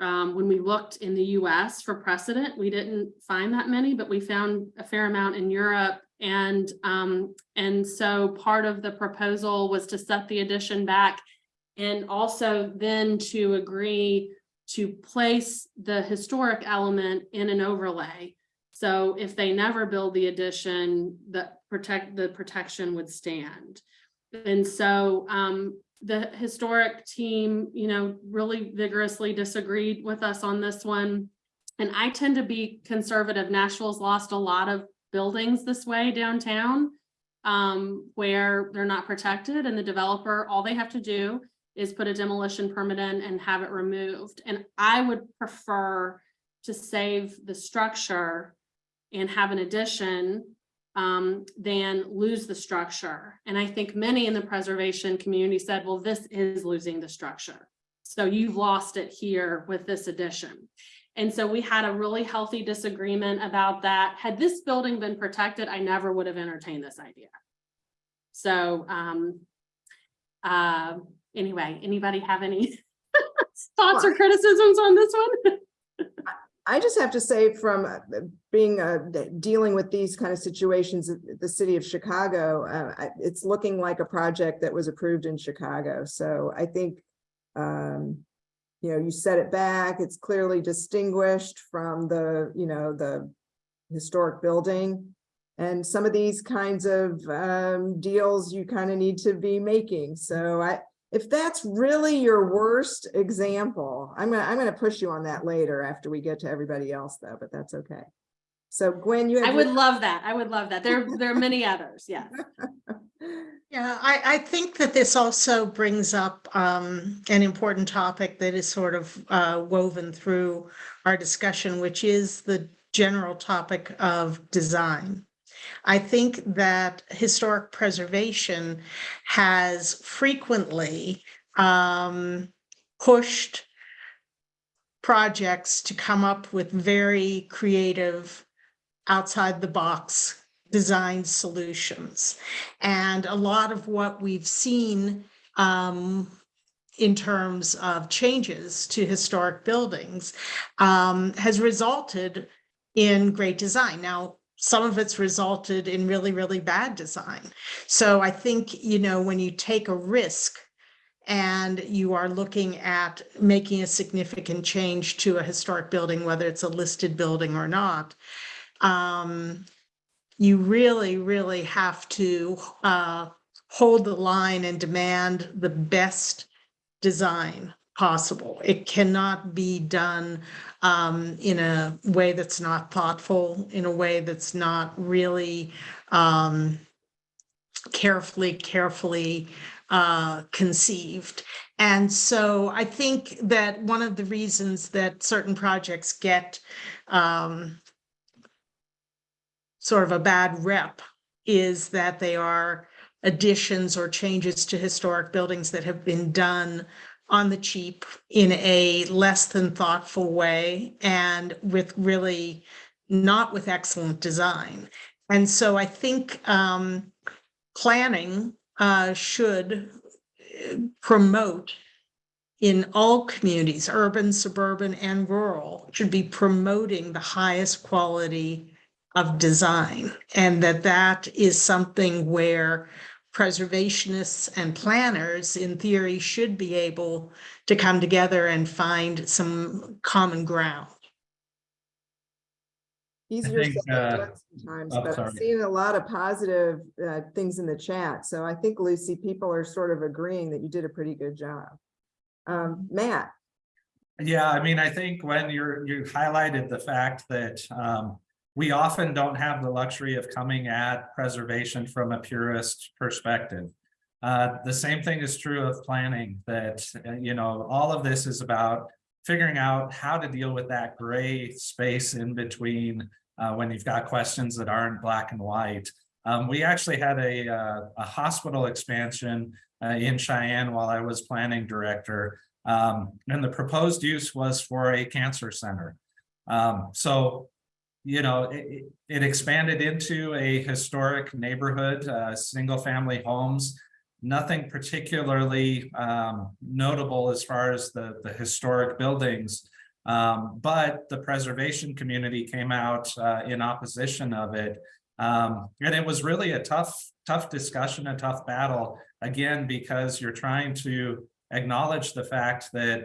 um, when we looked in the US for precedent, we didn't find that many, but we found a fair amount in Europe. And, um, and so part of the proposal was to set the addition back and also then to agree to place the historic element in an overlay. So if they never build the addition, the protect, the protection would stand. And so um, the historic team, you know, really vigorously disagreed with us on this one. And I tend to be conservative. Nashville's lost a lot of buildings this way downtown um, where they're not protected and the developer, all they have to do is put a demolition permit in and have it removed. And I would prefer to save the structure and have an addition um, than lose the structure. And I think many in the preservation community said, well, this is losing the structure. So you've lost it here with this addition. And so we had a really healthy disagreement about that. Had this building been protected, I never would have entertained this idea. So um, uh, anyway, anybody have any thoughts or criticisms on this one? I just have to say from uh, being, uh, dealing with these kind of situations, at the city of Chicago, uh, it's looking like a project that was approved in Chicago. So I think, um, you know, you set it back, it's clearly distinguished from the, you know, the historic building. And some of these kinds of, um, deals you kind of need to be making. So I, if that's really your worst example, I'm gonna, I'm gonna push you on that later after we get to everybody else though, but that's okay. So Gwen, you. I would love that. I would love that. There, there are many others, Yeah. Yeah, I, I think that this also brings up um, an important topic that is sort of uh, woven through our discussion, which is the general topic of design. I think that historic preservation has frequently um, pushed projects to come up with very creative, outside the box design solutions. And a lot of what we've seen um, in terms of changes to historic buildings um, has resulted in great design. Now, some of it's resulted in really, really bad design. So I think, you know, when you take a risk and you are looking at making a significant change to a historic building, whether it's a listed building or not, um, you really, really have to uh, hold the line and demand the best design possible. It cannot be done um, in a way that's not thoughtful, in a way that's not really um, carefully, carefully uh, conceived. And so I think that one of the reasons that certain projects get um, sort of a bad rep is that they are additions or changes to historic buildings that have been done on the cheap in a less than thoughtful way and with really not with excellent design. And so I think um, planning uh, should uh, promote in all communities, urban, suburban, and rural, should be promoting the highest quality of design. And that that is something where preservationists and planners, in theory, should be able to come together and find some common ground. Easier think, said than uh, done sometimes, oh, but sorry. I'm seeing a lot of positive uh, things in the chat. So I think, Lucy, people are sort of agreeing that you did a pretty good job. Um, Matt, Yeah, I mean, I think when you're, you highlighted the fact that um, we often don't have the luxury of coming at preservation from a purist perspective. Uh, the same thing is true of planning that, uh, you know, all of this is about figuring out how to deal with that gray space in between uh, when you've got questions that aren't black and white. Um, we actually had a, uh, a hospital expansion uh, in Cheyenne while I was planning director. Um, and the proposed use was for a cancer center. Um, so, you know, it, it- expanded into a historic neighborhood, uh, single family homes. Nothing particularly um, notable as far as the, the historic buildings. Um, but the preservation community came out uh, in opposition of it. Um, and it was really a tough, tough discussion, a tough battle, again, because you're trying to acknowledge the fact that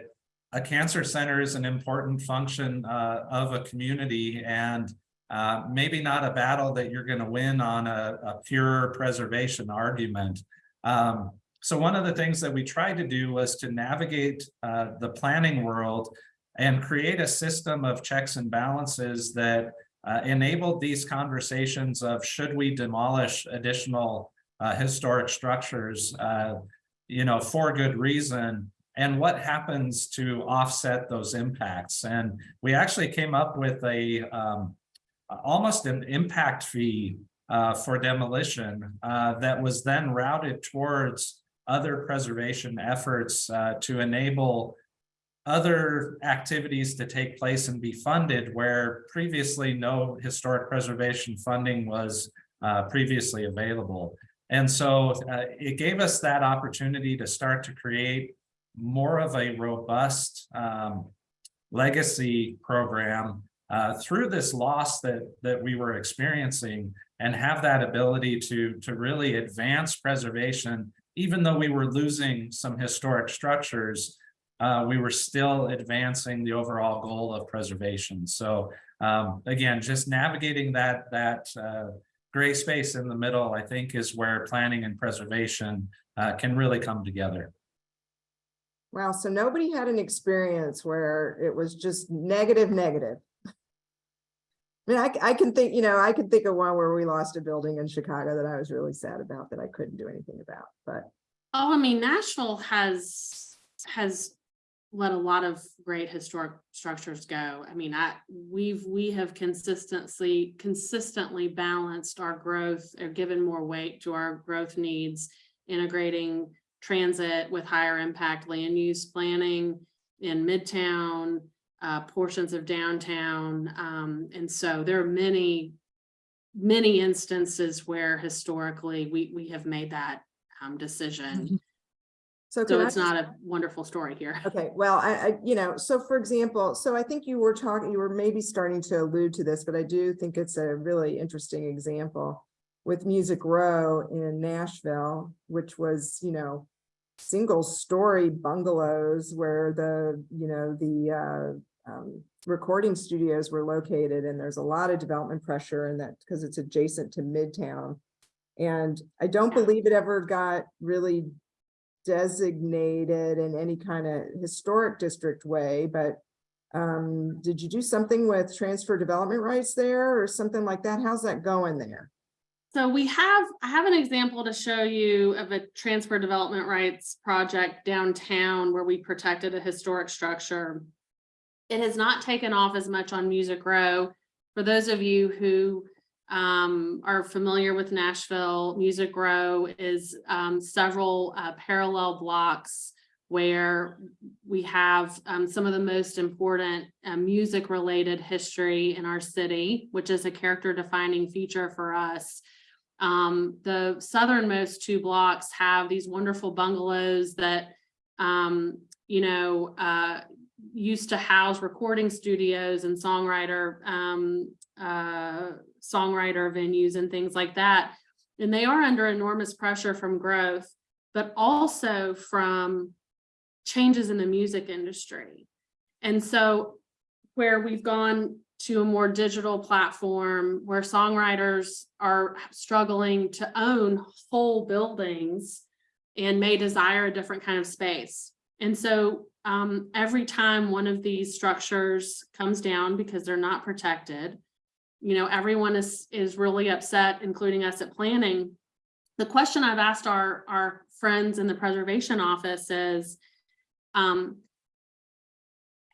a cancer center is an important function uh, of a community and uh, maybe not a battle that you're going to win on a, a pure preservation argument. Um, so one of the things that we tried to do was to navigate uh, the planning world and create a system of checks and balances that uh, enabled these conversations of should we demolish additional uh, historic structures, uh, you know, for good reason, and what happens to offset those impacts. And we actually came up with a um, almost an impact fee uh, for demolition uh, that was then routed towards other preservation efforts uh, to enable other activities to take place and be funded where previously no historic preservation funding was uh, previously available. And so uh, it gave us that opportunity to start to create more of a robust um, legacy program uh, through this loss that that we were experiencing and have that ability to to really advance preservation even though we were losing some historic structures uh, we were still advancing the overall goal of preservation. So um, again just navigating that that uh, gray space in the middle i think is where planning and preservation uh, can really come together wow, so nobody had an experience where it was just negative, negative. I mean, I can think, you know, I can think of one where we lost a building in Chicago that I was really sad about that I couldn't do anything about, but Oh, I mean, Nashville has, has let a lot of great historic structures go. I mean, I, we've, we have consistently, consistently balanced our growth or given more weight to our growth needs, integrating transit with higher impact land use planning in Midtown, uh, portions of downtown. Um, and so there are many, many instances where historically we, we have made that um, decision. so. So it's not a wonderful story here. Okay, well, I, I, you know, so for example, so I think you were talking, you were maybe starting to allude to this, but I do think it's a really interesting example with Music Row in Nashville, which was, you know, single story bungalows where the, you know, the, uh, um, recording studios were located and there's a lot of development pressure and that because it's adjacent to Midtown. And I don't believe it ever got really designated in any kind of historic district way, but um, did you do something with transfer development rights there or something like that? How's that going there? So we have, I have an example to show you of a transfer development rights project downtown where we protected a historic structure. It has not taken off as much on Music Row. For those of you who um, are familiar with Nashville, Music Row is um, several uh, parallel blocks where we have um, some of the most important uh, music-related history in our city, which is a character defining feature for us. Um, the southernmost two blocks have these wonderful bungalows that, um, you know, uh, used to house recording studios and songwriter, um, uh, songwriter venues and things like that. And they are under enormous pressure from growth, but also from changes in the music industry. And so where we've gone to a more digital platform where songwriters are struggling to own whole buildings and may desire a different kind of space. And so um, every time one of these structures comes down because they're not protected, you know, everyone is, is really upset, including us at planning. The question I've asked our, our friends in the preservation office is, um,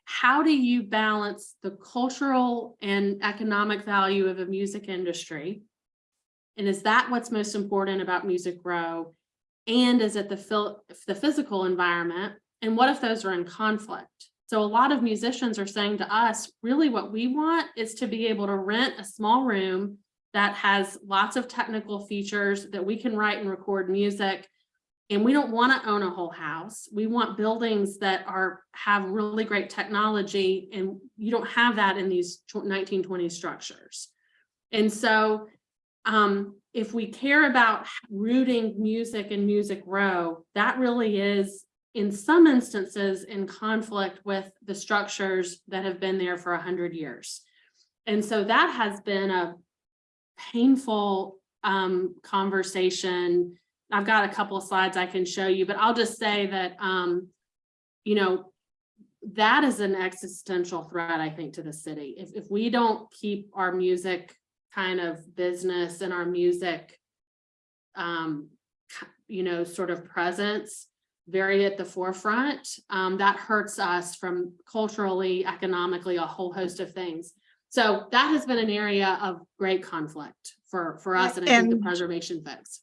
how do you balance the cultural and economic value of a music industry? And is that what's most important about Music Row? And is it the the physical environment? And what if those are in conflict? So a lot of musicians are saying to us, really what we want is to be able to rent a small room that has lots of technical features that we can write and record music and we don't want to own a whole house. We want buildings that are, have really great technology and you don't have that in these nineteen twenty structures. And so um, if we care about rooting music and music row, that really is in some instances in conflict with the structures that have been there for a hundred years. And so that has been a painful um, conversation I've got a couple of slides I can show you, but I'll just say that, um, you know, that is an existential threat, I think, to the city. If, if we don't keep our music kind of business and our music, um, you know, sort of presence very at the forefront, um, that hurts us from culturally, economically, a whole host of things. So that has been an area of great conflict for, for us and I think the preservation folks.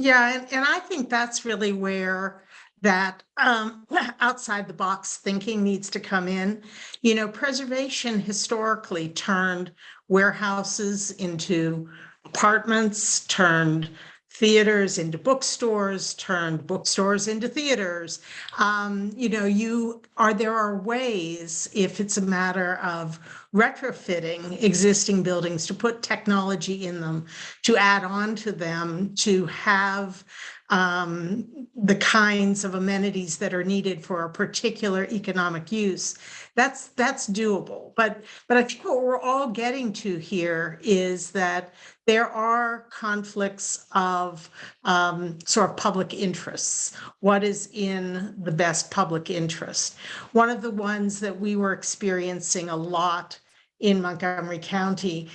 Yeah, and, and I think that's really where that um, outside the box thinking needs to come in. You know, preservation historically turned warehouses into apartments, turned theaters into bookstores, turned bookstores into theaters. Um, you know, you are, there are ways, if it's a matter of retrofitting existing buildings to put technology in them, to add on to them, to have um, the kinds of amenities that are needed for a particular economic use. That's, that's doable. But, but I think what we're all getting to here is that there are conflicts of um, sort of public interests. What is in the best public interest? One of the ones that we were experiencing a lot in Montgomery County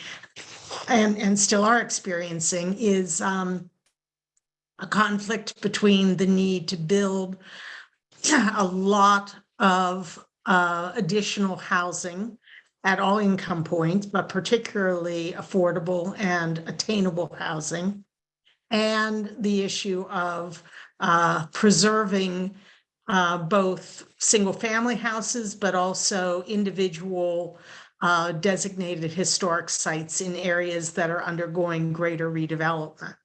and, and still are experiencing is um, a conflict between the need to build a lot of uh, additional housing at all income points, but particularly affordable and attainable housing. And the issue of uh, preserving uh, both single-family houses, but also individual uh, designated historic sites in areas that are undergoing greater redevelopment.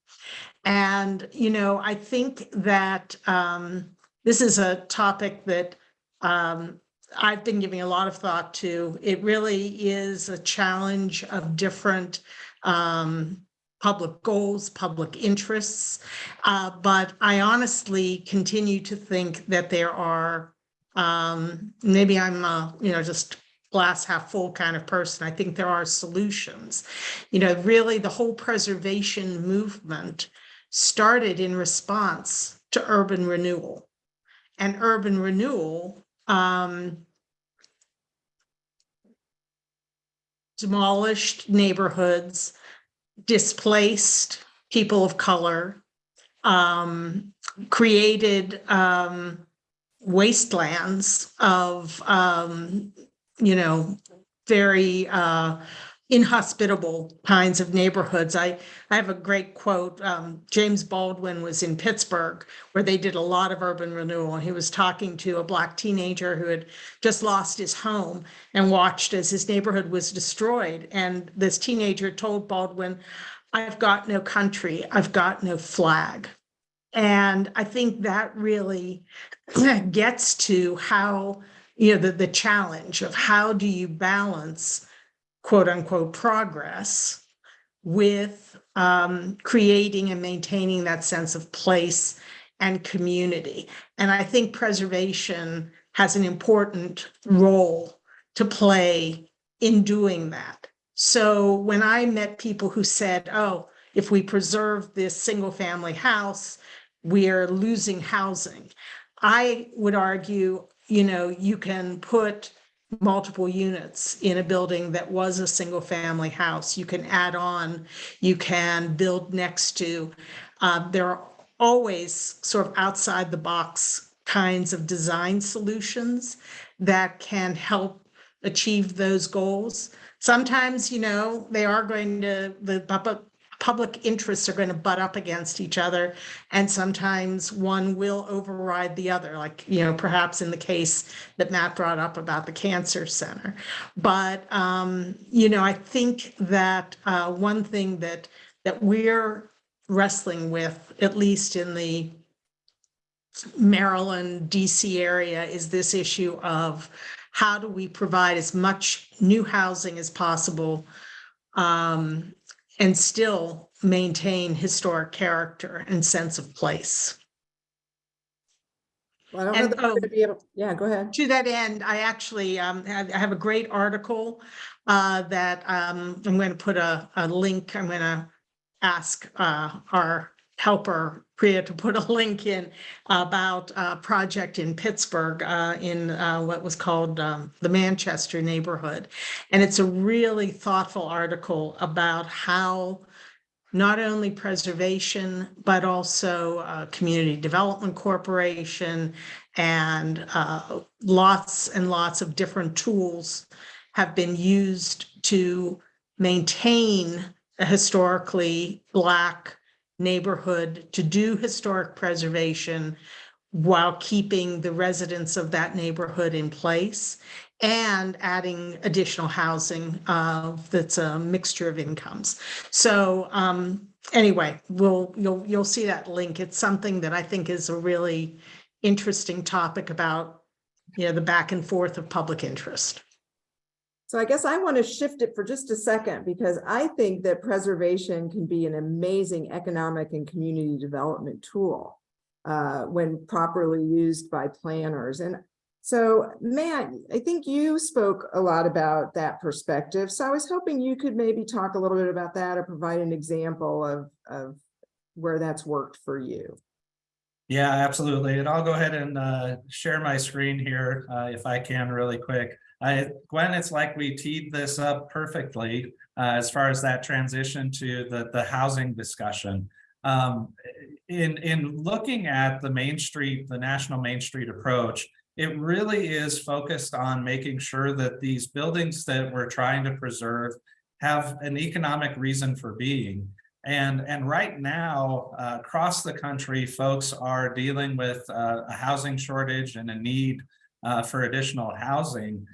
And, you know, I think that um, this is a topic that um, I've been giving a lot of thought to. It really is a challenge of different um, public goals, public interests. Uh, but I honestly continue to think that there are, um, maybe I'm, you know, just glass half full kind of person. I think there are solutions. You know, really the whole preservation movement started in response to urban renewal. And urban renewal um, demolished neighborhoods, displaced people of color, um, created um, wastelands of, um, you know, very uh, inhospitable kinds of neighborhoods. I, I have a great quote. Um, James Baldwin was in Pittsburgh where they did a lot of urban renewal. He was talking to a black teenager who had just lost his home and watched as his neighborhood was destroyed. And this teenager told Baldwin, I've got no country, I've got no flag. And I think that really gets to how, you know, the, the challenge of how do you balance quote unquote progress with um, creating and maintaining that sense of place and community. And I think preservation has an important role to play in doing that. So when I met people who said, oh, if we preserve this single family house, we're losing housing. I would argue, you know, you can put multiple units in a building that was a single family house. You can add on, you can build next to. Uh, there are always sort of outside the box kinds of design solutions that can help achieve those goals. Sometimes, you know, they are going to, the public, interests are going to butt up against each other. And sometimes one will override the other, like, you know, perhaps in the case that Matt brought up about the cancer center. But, um, you know, I think that uh, one thing that, that we're wrestling with, at least in the Maryland, DC area, is this issue of how do we provide as much new housing as possible um, and still maintain historic character and sense of place. Well, I don't know that we're oh, gonna be able, yeah, go ahead. To that end, I actually um, have, I have a great article uh, that um, I'm going to put a, a link, I'm going to ask uh, our helper Priya to put a link in about a project in Pittsburgh uh, in uh, what was called um, the Manchester neighborhood. And it's a really thoughtful article about how not only preservation, but also uh, Community Development Corporation and uh, lots and lots of different tools have been used to maintain a historically Black neighborhood, to do historic preservation while keeping the residents of that neighborhood in place and adding additional housing uh, that's a mixture of incomes. So um, anyway, we'll, you'll, you'll see that link. It's something that I think is a really interesting topic about, you know, the back and forth of public interest. So I guess I want to shift it for just a second because I think that preservation can be an amazing economic and community development tool uh, when properly used by planners. And so Matt, I think you spoke a lot about that perspective. So I was hoping you could maybe talk a little bit about that or provide an example of, of where that's worked for you. Yeah, absolutely. And I'll go ahead and uh, share my screen here uh, if I can really quick. I, Gwen, it's like we teed this up perfectly uh, as far as that transition to the, the housing discussion. Um, in, in looking at the Main Street, the National Main Street approach, it really is focused on making sure that these buildings that we're trying to preserve have an economic reason for being. And, and right now, uh, across the country, folks are dealing with uh, a housing shortage and a need uh, for additional housing.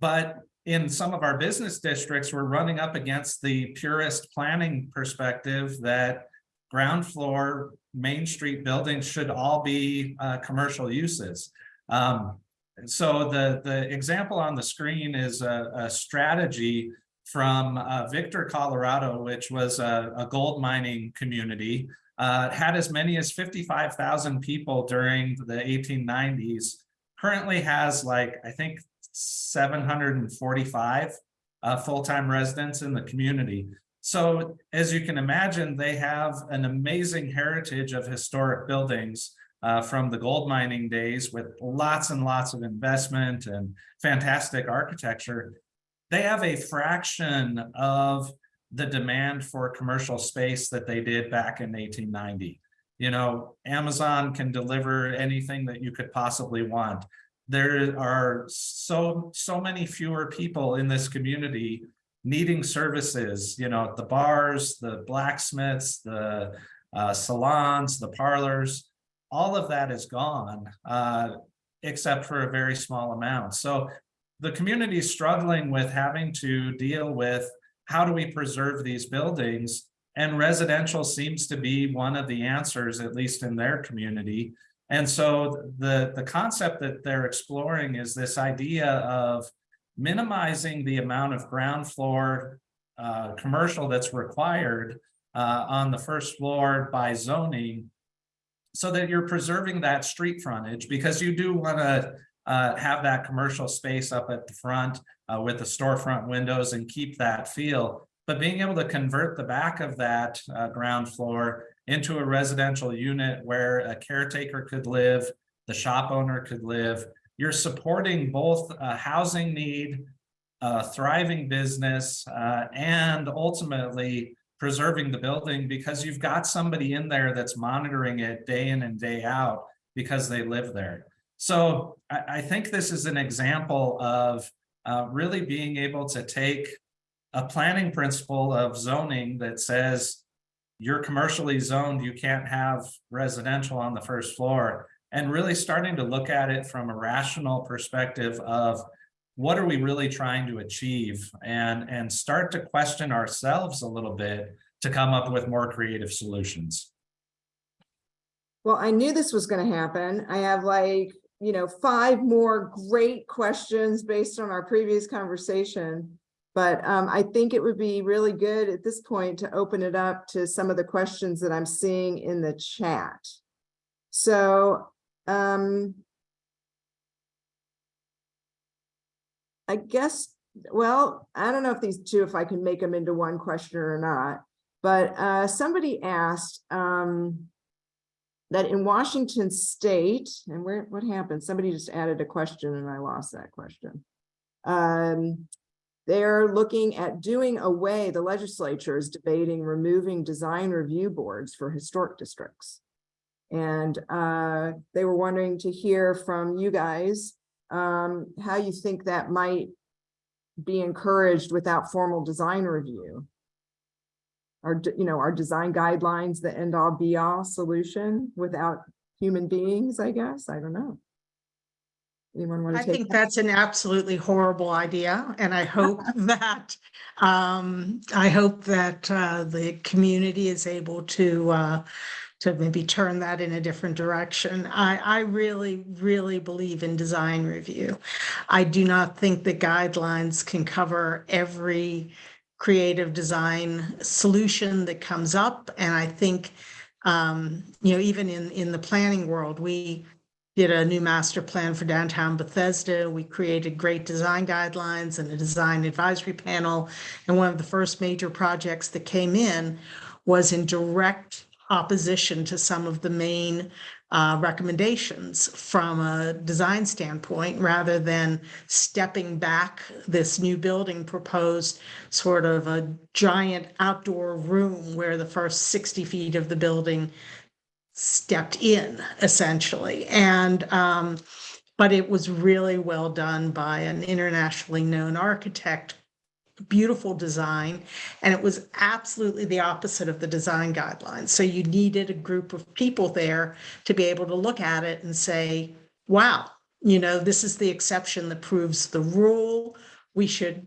But in some of our business districts, we're running up against the purist planning perspective that ground floor Main Street buildings should all be uh, commercial uses. Um, so the, the example on the screen is a, a strategy from uh, Victor, Colorado, which was a, a gold mining community, uh, had as many as 55,000 people during the 1890s, currently has like, I think seven hundred and forty-five uh, full-time residents in the community. So as you can imagine, they have an amazing heritage of historic buildings uh, from the gold mining days with lots and lots of investment and fantastic architecture. They have a fraction of the demand for commercial space that they did back in eighteen ninety. You know, Amazon can deliver anything that you could possibly want. There are so, so many fewer people in this community needing services, you know, the bars, the blacksmiths, the uh, salons, the parlors, all of that is gone, uh, except for a very small amount. So the community is struggling with having to deal with how do we preserve these buildings? And residential seems to be one of the answers, at least in their community. And so the, the concept that they're exploring is this idea of minimizing the amount of ground floor uh, commercial that's required uh, on the first floor by zoning so that you're preserving that street frontage because you do want to uh, have that commercial space up at the front uh, with the storefront windows and keep that feel. But being able to convert the back of that uh, ground floor into a residential unit where a caretaker could live, the shop owner could live, you're supporting both a housing need, a thriving business, uh, and ultimately preserving the building because you've got somebody in there that's monitoring it day in and day out because they live there. So I, I think this is an example of uh, really being able to take a planning principle of zoning that says you're commercially zoned, you can't have residential on the first floor, and really starting to look at it from a rational perspective of what are we really trying to achieve and, and start to question ourselves a little bit to come up with more creative solutions. Well, I knew this was gonna happen. I have like, you know, five more great questions based on our previous conversation. But um, I think it would be really good at this point to open it up to some of the questions that I'm seeing in the chat. So, um. I guess, well, I don't know if these two, if I can make them into one question or not. But uh, somebody asked, um, that in Washington state, and where, what happened? Somebody just added a question and I lost that question. Um, they're looking at doing away, the legislature is debating removing design review boards for historic districts. And uh, they were wondering to hear from you guys, um, how you think that might be encouraged without formal design review our, you know, our design guidelines, the end all be all solution without human beings, I guess. I don't know. Anyone want I take? think that? that's an absolutely horrible idea, and I hope that, um, I hope that, uh, the community is able to, uh, to maybe turn that in a different direction. I, I really, really believe in design review. I do not think the guidelines can cover every creative design solution that comes up, and I think, um, you know, even in, in the planning world, we did a new master plan for downtown Bethesda. We created great design guidelines and a design advisory panel. And one of the first major projects that came in was in direct opposition to some of the main uh, recommendations from a design standpoint, rather than stepping back this new building proposed sort of a giant outdoor room where the first 60 feet of the building stepped in essentially. And, um, but it was really well done by an internationally known architect, beautiful design, and it was absolutely the opposite of the design guidelines. So you needed a group of people there to be able to look at it and say, wow, you know, this is the exception that proves the rule. We should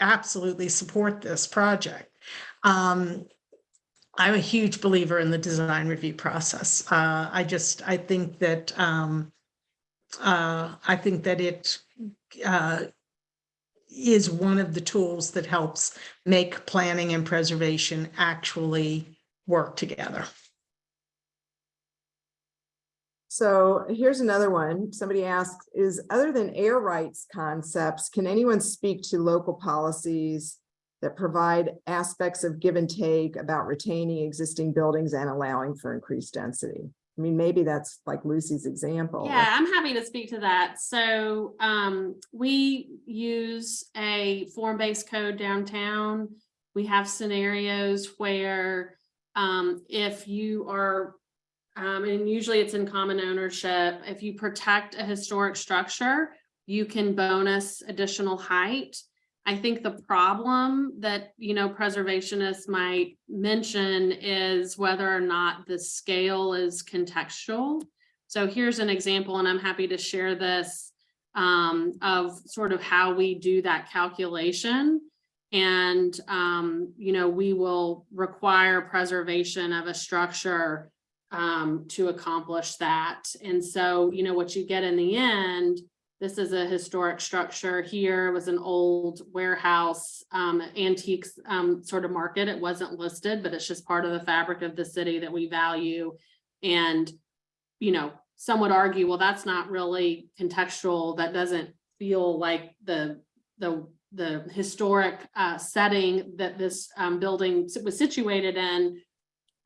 absolutely support this project. Um, I'm a huge believer in the design review process. Uh, I just, I think that, um, uh, I think that it, uh, is one of the tools that helps make planning and preservation actually work together. So here's another one. Somebody asks, is other than air rights concepts, can anyone speak to local policies that provide aspects of give and take about retaining existing buildings and allowing for increased density? I mean, maybe that's like Lucy's example. Yeah, I'm happy to speak to that. So um, we use a form-based code downtown. We have scenarios where um, if you are, um, and usually it's in common ownership, if you protect a historic structure, you can bonus additional height. I think the problem that, you know, preservationists might mention is whether or not the scale is contextual. So here's an example, and I'm happy to share this um, of sort of how we do that calculation. And, um, you know, we will require preservation of a structure um, to accomplish that. And so, you know, what you get in the end this is a historic structure. Here was an old warehouse, um, antiques, um, sort of market. It wasn't listed, but it's just part of the fabric of the city that we value. And, you know, some would argue, well, that's not really contextual. That doesn't feel like the, the, the historic, uh, setting that this, um, building was situated in.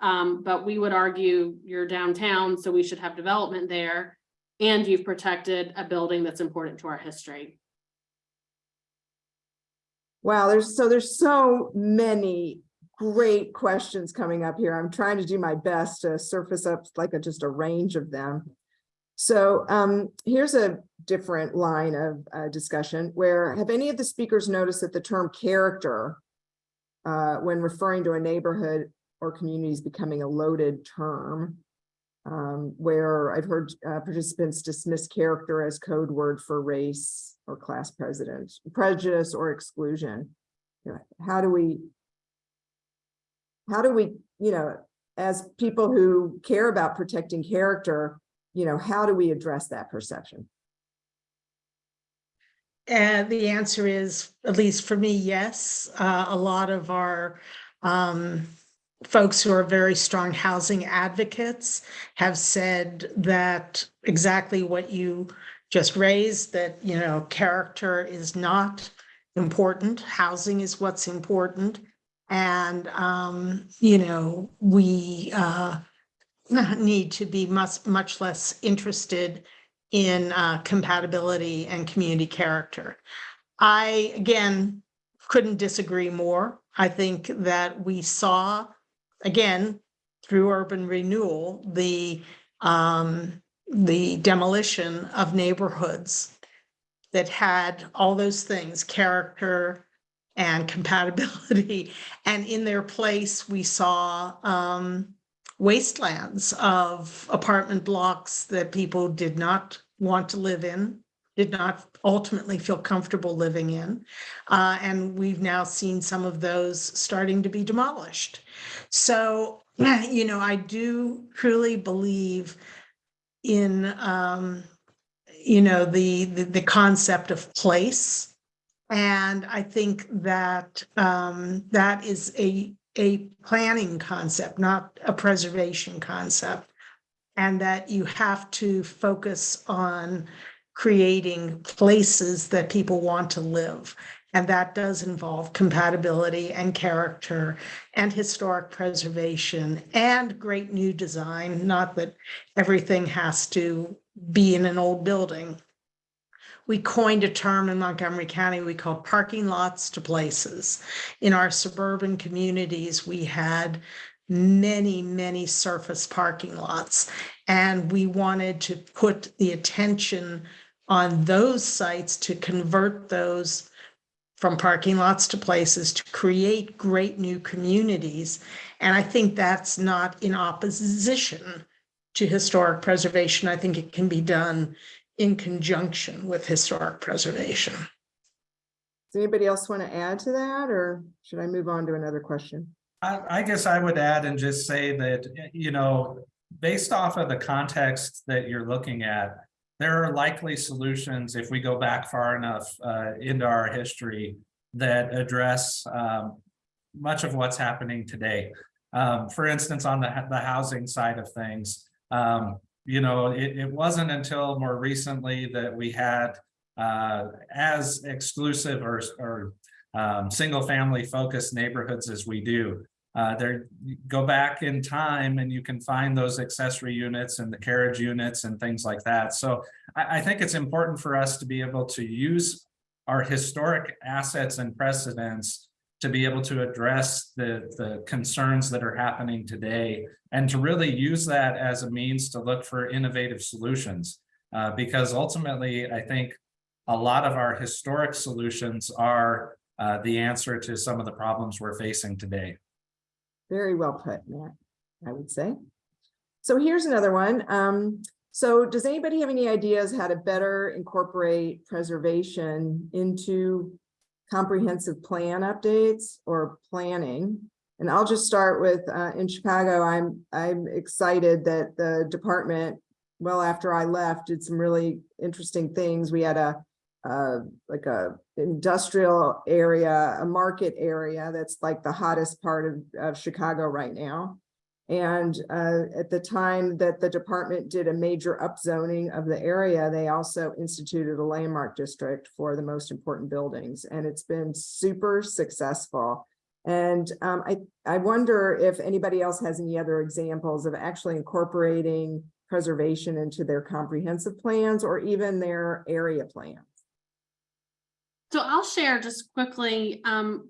Um, but we would argue you're downtown, so we should have development there and you've protected a building that's important to our history. Wow, there's so there's so many great questions coming up here. I'm trying to do my best to surface up like a, just a range of them. So um, here's a different line of uh, discussion where have any of the speakers noticed that the term character uh, when referring to a neighborhood or community is becoming a loaded term? Um, where I've heard uh, participants dismiss character as code word for race or class prejudice or exclusion. You know, how do we, how do we, you know, as people who care about protecting character, you know, how do we address that perception? And the answer is, at least for me, yes. Uh, a lot of our um, folks who are very strong housing advocates have said that exactly what you just raised, that, you know, character is not important. Housing is what's important. And, um, you know, we, uh, need to be much, much less interested in, uh, compatibility and community character. I, again, couldn't disagree more. I think that we saw again, through urban renewal, the um, the demolition of neighborhoods that had all those things, character and compatibility. And in their place, we saw um, wastelands of apartment blocks that people did not want to live in, did not ultimately feel comfortable living in. Uh, and we've now seen some of those starting to be demolished. So, you know, I do truly believe in, um, you know, the, the, the concept of place. And I think that, um, that is a, a planning concept, not a preservation concept. And that you have to focus on creating places that people want to live. And that does involve compatibility and character and historic preservation and great new design, not that everything has to be in an old building. We coined a term in Montgomery County we called parking lots to places. In our suburban communities, we had many, many surface parking lots. And we wanted to put the attention on those sites to convert those from parking lots to places to create great new communities. And I think that's not in opposition to historic preservation. I think it can be done in conjunction with historic preservation. Does anybody else want to add to that or should I move on to another question? I, I guess I would add and just say that, you know, based off of the context that you're looking at, there are likely solutions if we go back far enough uh, into our history that address um, much of what's happening today. Um, for instance, on the, the housing side of things, um, you know, it, it wasn't until more recently that we had uh, as exclusive or, or um, single family focused neighborhoods as we do. Uh, there, go back in time and you can find those accessory units and the carriage units and things like that. So I, I think it's important for us to be able to use our historic assets and precedents to be able to address the, the concerns that are happening today and to really use that as a means to look for innovative solutions. Uh, because ultimately, I think a lot of our historic solutions are uh, the answer to some of the problems we're facing today. Very well put, Matt, I would say. So here's another one. Um, so does anybody have any ideas how to better incorporate preservation into comprehensive plan updates or planning? And I'll just start with, uh, in Chicago, I'm, I'm excited that the department, well, after I left, did some really interesting things. We had a, uh, like a industrial area, a market area that's like the hottest part of, of Chicago right now. And uh, at the time that the department did a major upzoning of the area, they also instituted a landmark district for the most important buildings, and it's been super successful. And um, I, I wonder if anybody else has any other examples of actually incorporating preservation into their comprehensive plans or even their area plans. So I'll share just quickly, um,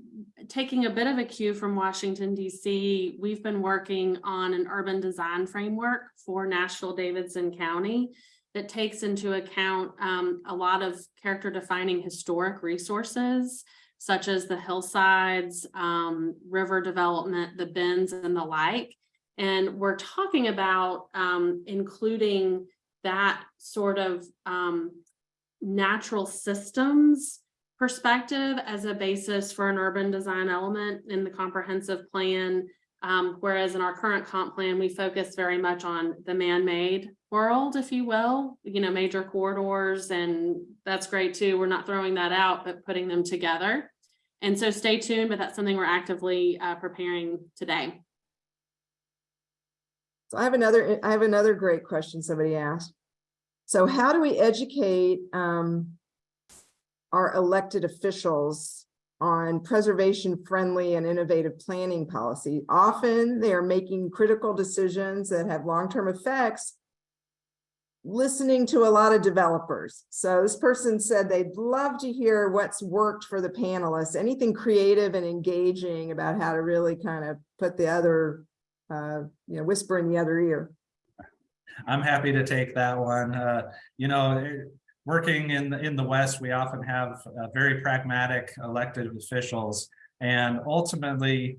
taking a bit of a cue from Washington DC, we've been working on an urban design framework for Nashville Davidson County that takes into account, um, a lot of character defining historic resources such as the hillsides, um, river development, the bends and the like. And we're talking about, um, including that sort of, um, natural systems perspective as a basis for an urban design element in the comprehensive plan. Um, whereas in our current comp plan, we focus very much on the man-made world, if you will, you know, major corridors, and that's great too. We're not throwing that out, but putting them together. And so stay tuned, but that's something we're actively uh, preparing today. So I have another, I have another great question somebody asked. So how do we educate um, our elected officials on preservation friendly and innovative planning policy? Often they are making critical decisions that have long-term effects listening to a lot of developers. So this person said they'd love to hear what's worked for the panelists, anything creative and engaging about how to really kind of put the other, uh, you know, whisper in the other ear. I'm happy to take that one. Uh, you know, working in the, in the West, we often have uh, very pragmatic elected officials. And ultimately,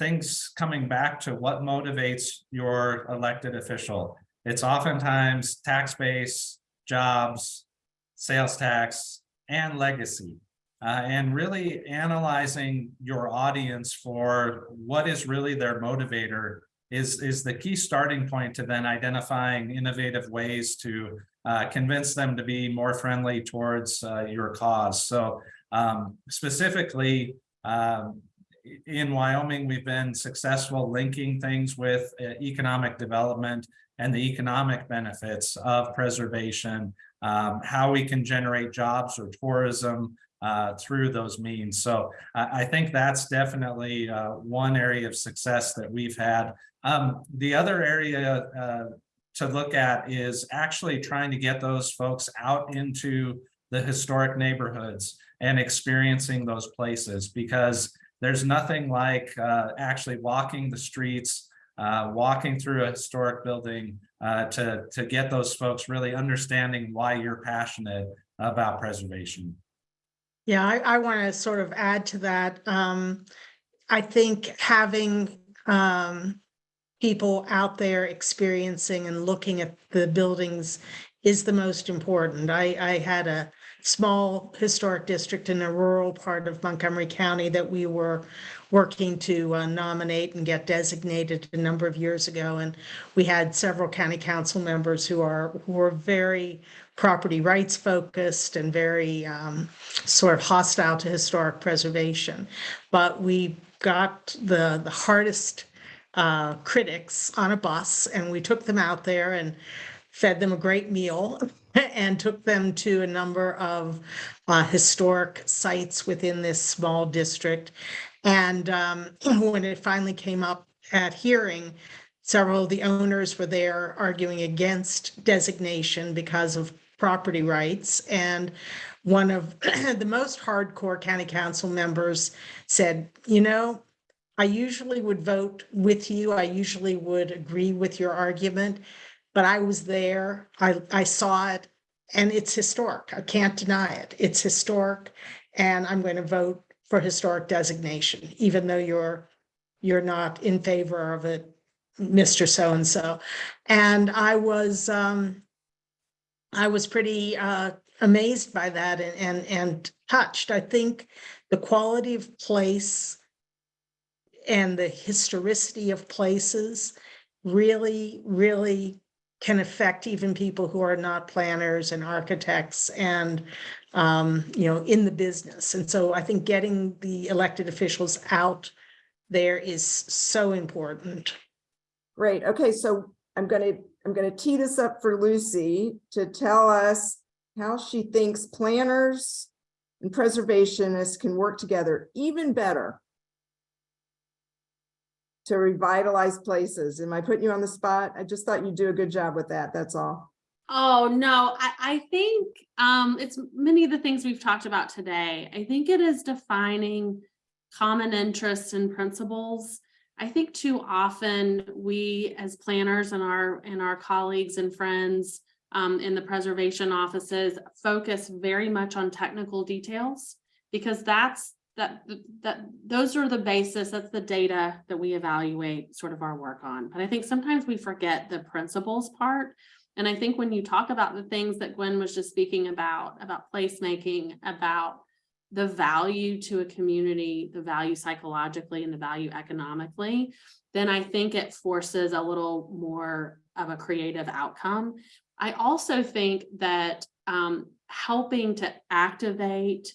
things coming back to what motivates your elected official. It's oftentimes tax base, jobs, sales tax, and legacy. Uh, and really analyzing your audience for what is really their motivator is, is the key starting point to then identifying innovative ways to uh, convince them to be more friendly towards uh, your cause. So um, specifically, um, in Wyoming, we've been successful linking things with uh, economic development and the economic benefits of preservation, um, how we can generate jobs or tourism uh, through those means. So I, I think that's definitely uh, one area of success that we've had. Um, the other area uh, to look at is actually trying to get those folks out into the historic neighborhoods and experiencing those places because there's nothing like uh, actually walking the streets uh, walking through a historic building uh, to, to get those folks really understanding why you're passionate about preservation. Yeah, I, I want to sort of add to that. Um, I think having, um, people out there experiencing and looking at the buildings is the most important. I, I had a small historic district in a rural part of Montgomery County that we were working to uh, nominate and get designated a number of years ago. And we had several county council members who are, who were very property rights focused and very um, sort of hostile to historic preservation. But we got the, the hardest uh, critics on a bus and we took them out there and fed them a great meal and took them to a number of uh, historic sites within this small district. And um, when it finally came up at hearing, several of the owners were there arguing against designation because of property rights. And one of the most hardcore county council members said, you know, I usually would vote with you. I usually would agree with your argument. But I was there, I, I saw it, and it's historic. I can't deny it. It's historic. And I'm going to vote for historic designation, even though you're, you're not in favor of it, Mr. So-and-so. And I was, um, I was pretty, uh, amazed by that and, and, and touched. I think the quality of place and the historicity of places really, really can affect even people who are not planners and architects and, um, you know, in the business. And so I think getting the elected officials out there is so important. Great. Okay, so I'm gonna, I'm gonna tee this up for Lucy to tell us how she thinks planners and preservationists can work together even better to revitalize places. Am I putting you on the spot? I just thought you'd do a good job with that. That's all. Oh, no, I, I think um, it's many of the things we've talked about today. I think it is defining common interests and principles. I think too often we as planners and our and our colleagues and friends um, in the preservation offices focus very much on technical details because that's that that those are the basis, that's the data that we evaluate sort of our work on. But I think sometimes we forget the principles part. And I think when you talk about the things that Gwen was just speaking about, about placemaking, about the value to a community, the value psychologically and the value economically, then I think it forces a little more of a creative outcome. I also think that um, helping to activate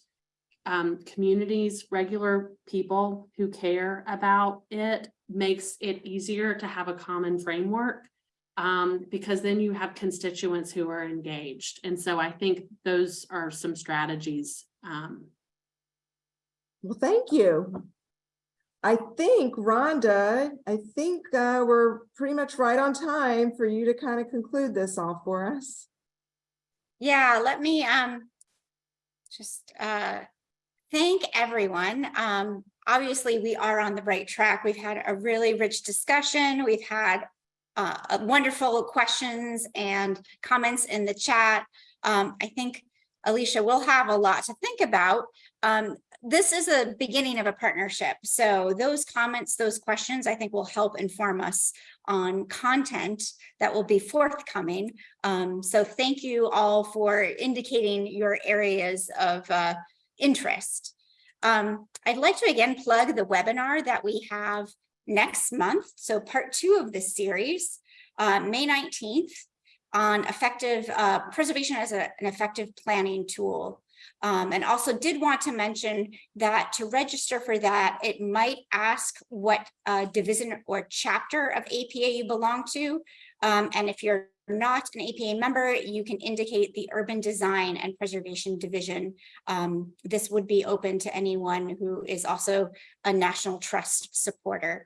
um, communities, regular people who care about it makes it easier to have a common framework um, because then you have constituents who are engaged. And so I think those are some strategies. Um, Well, thank you. I think Rhonda, I think uh, we're pretty much right on time for you to kind of conclude this all for us. Yeah, let me um just uh thank everyone. Um obviously we are on the right track. We've had a really rich discussion. We've had uh wonderful questions and comments in the chat. Um I think Alicia will have a lot to think about. Um this is a beginning of a partnership. So those comments, those questions, I think will help inform us on content that will be forthcoming. Um, so thank you all for indicating your areas of uh, interest. Um, I'd like to again plug the webinar that we have next month. So part two of this series, uh, May 19th on effective uh, preservation as a, an effective planning tool. Um, and also did want to mention that to register for that, it might ask what uh, division or chapter of APA you belong to. Um, and if you're not an APA member, you can indicate the Urban Design and Preservation Division. Um, this would be open to anyone who is also a National Trust supporter.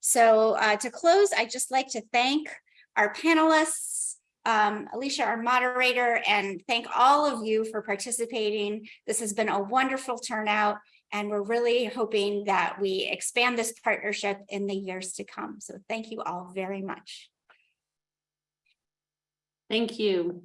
So uh, to close, I'd just like to thank our panelists, um, Alicia, our moderator, and thank all of you for participating. This has been a wonderful turnout, and we're really hoping that we expand this partnership in the years to come. So thank you all very much. Thank you.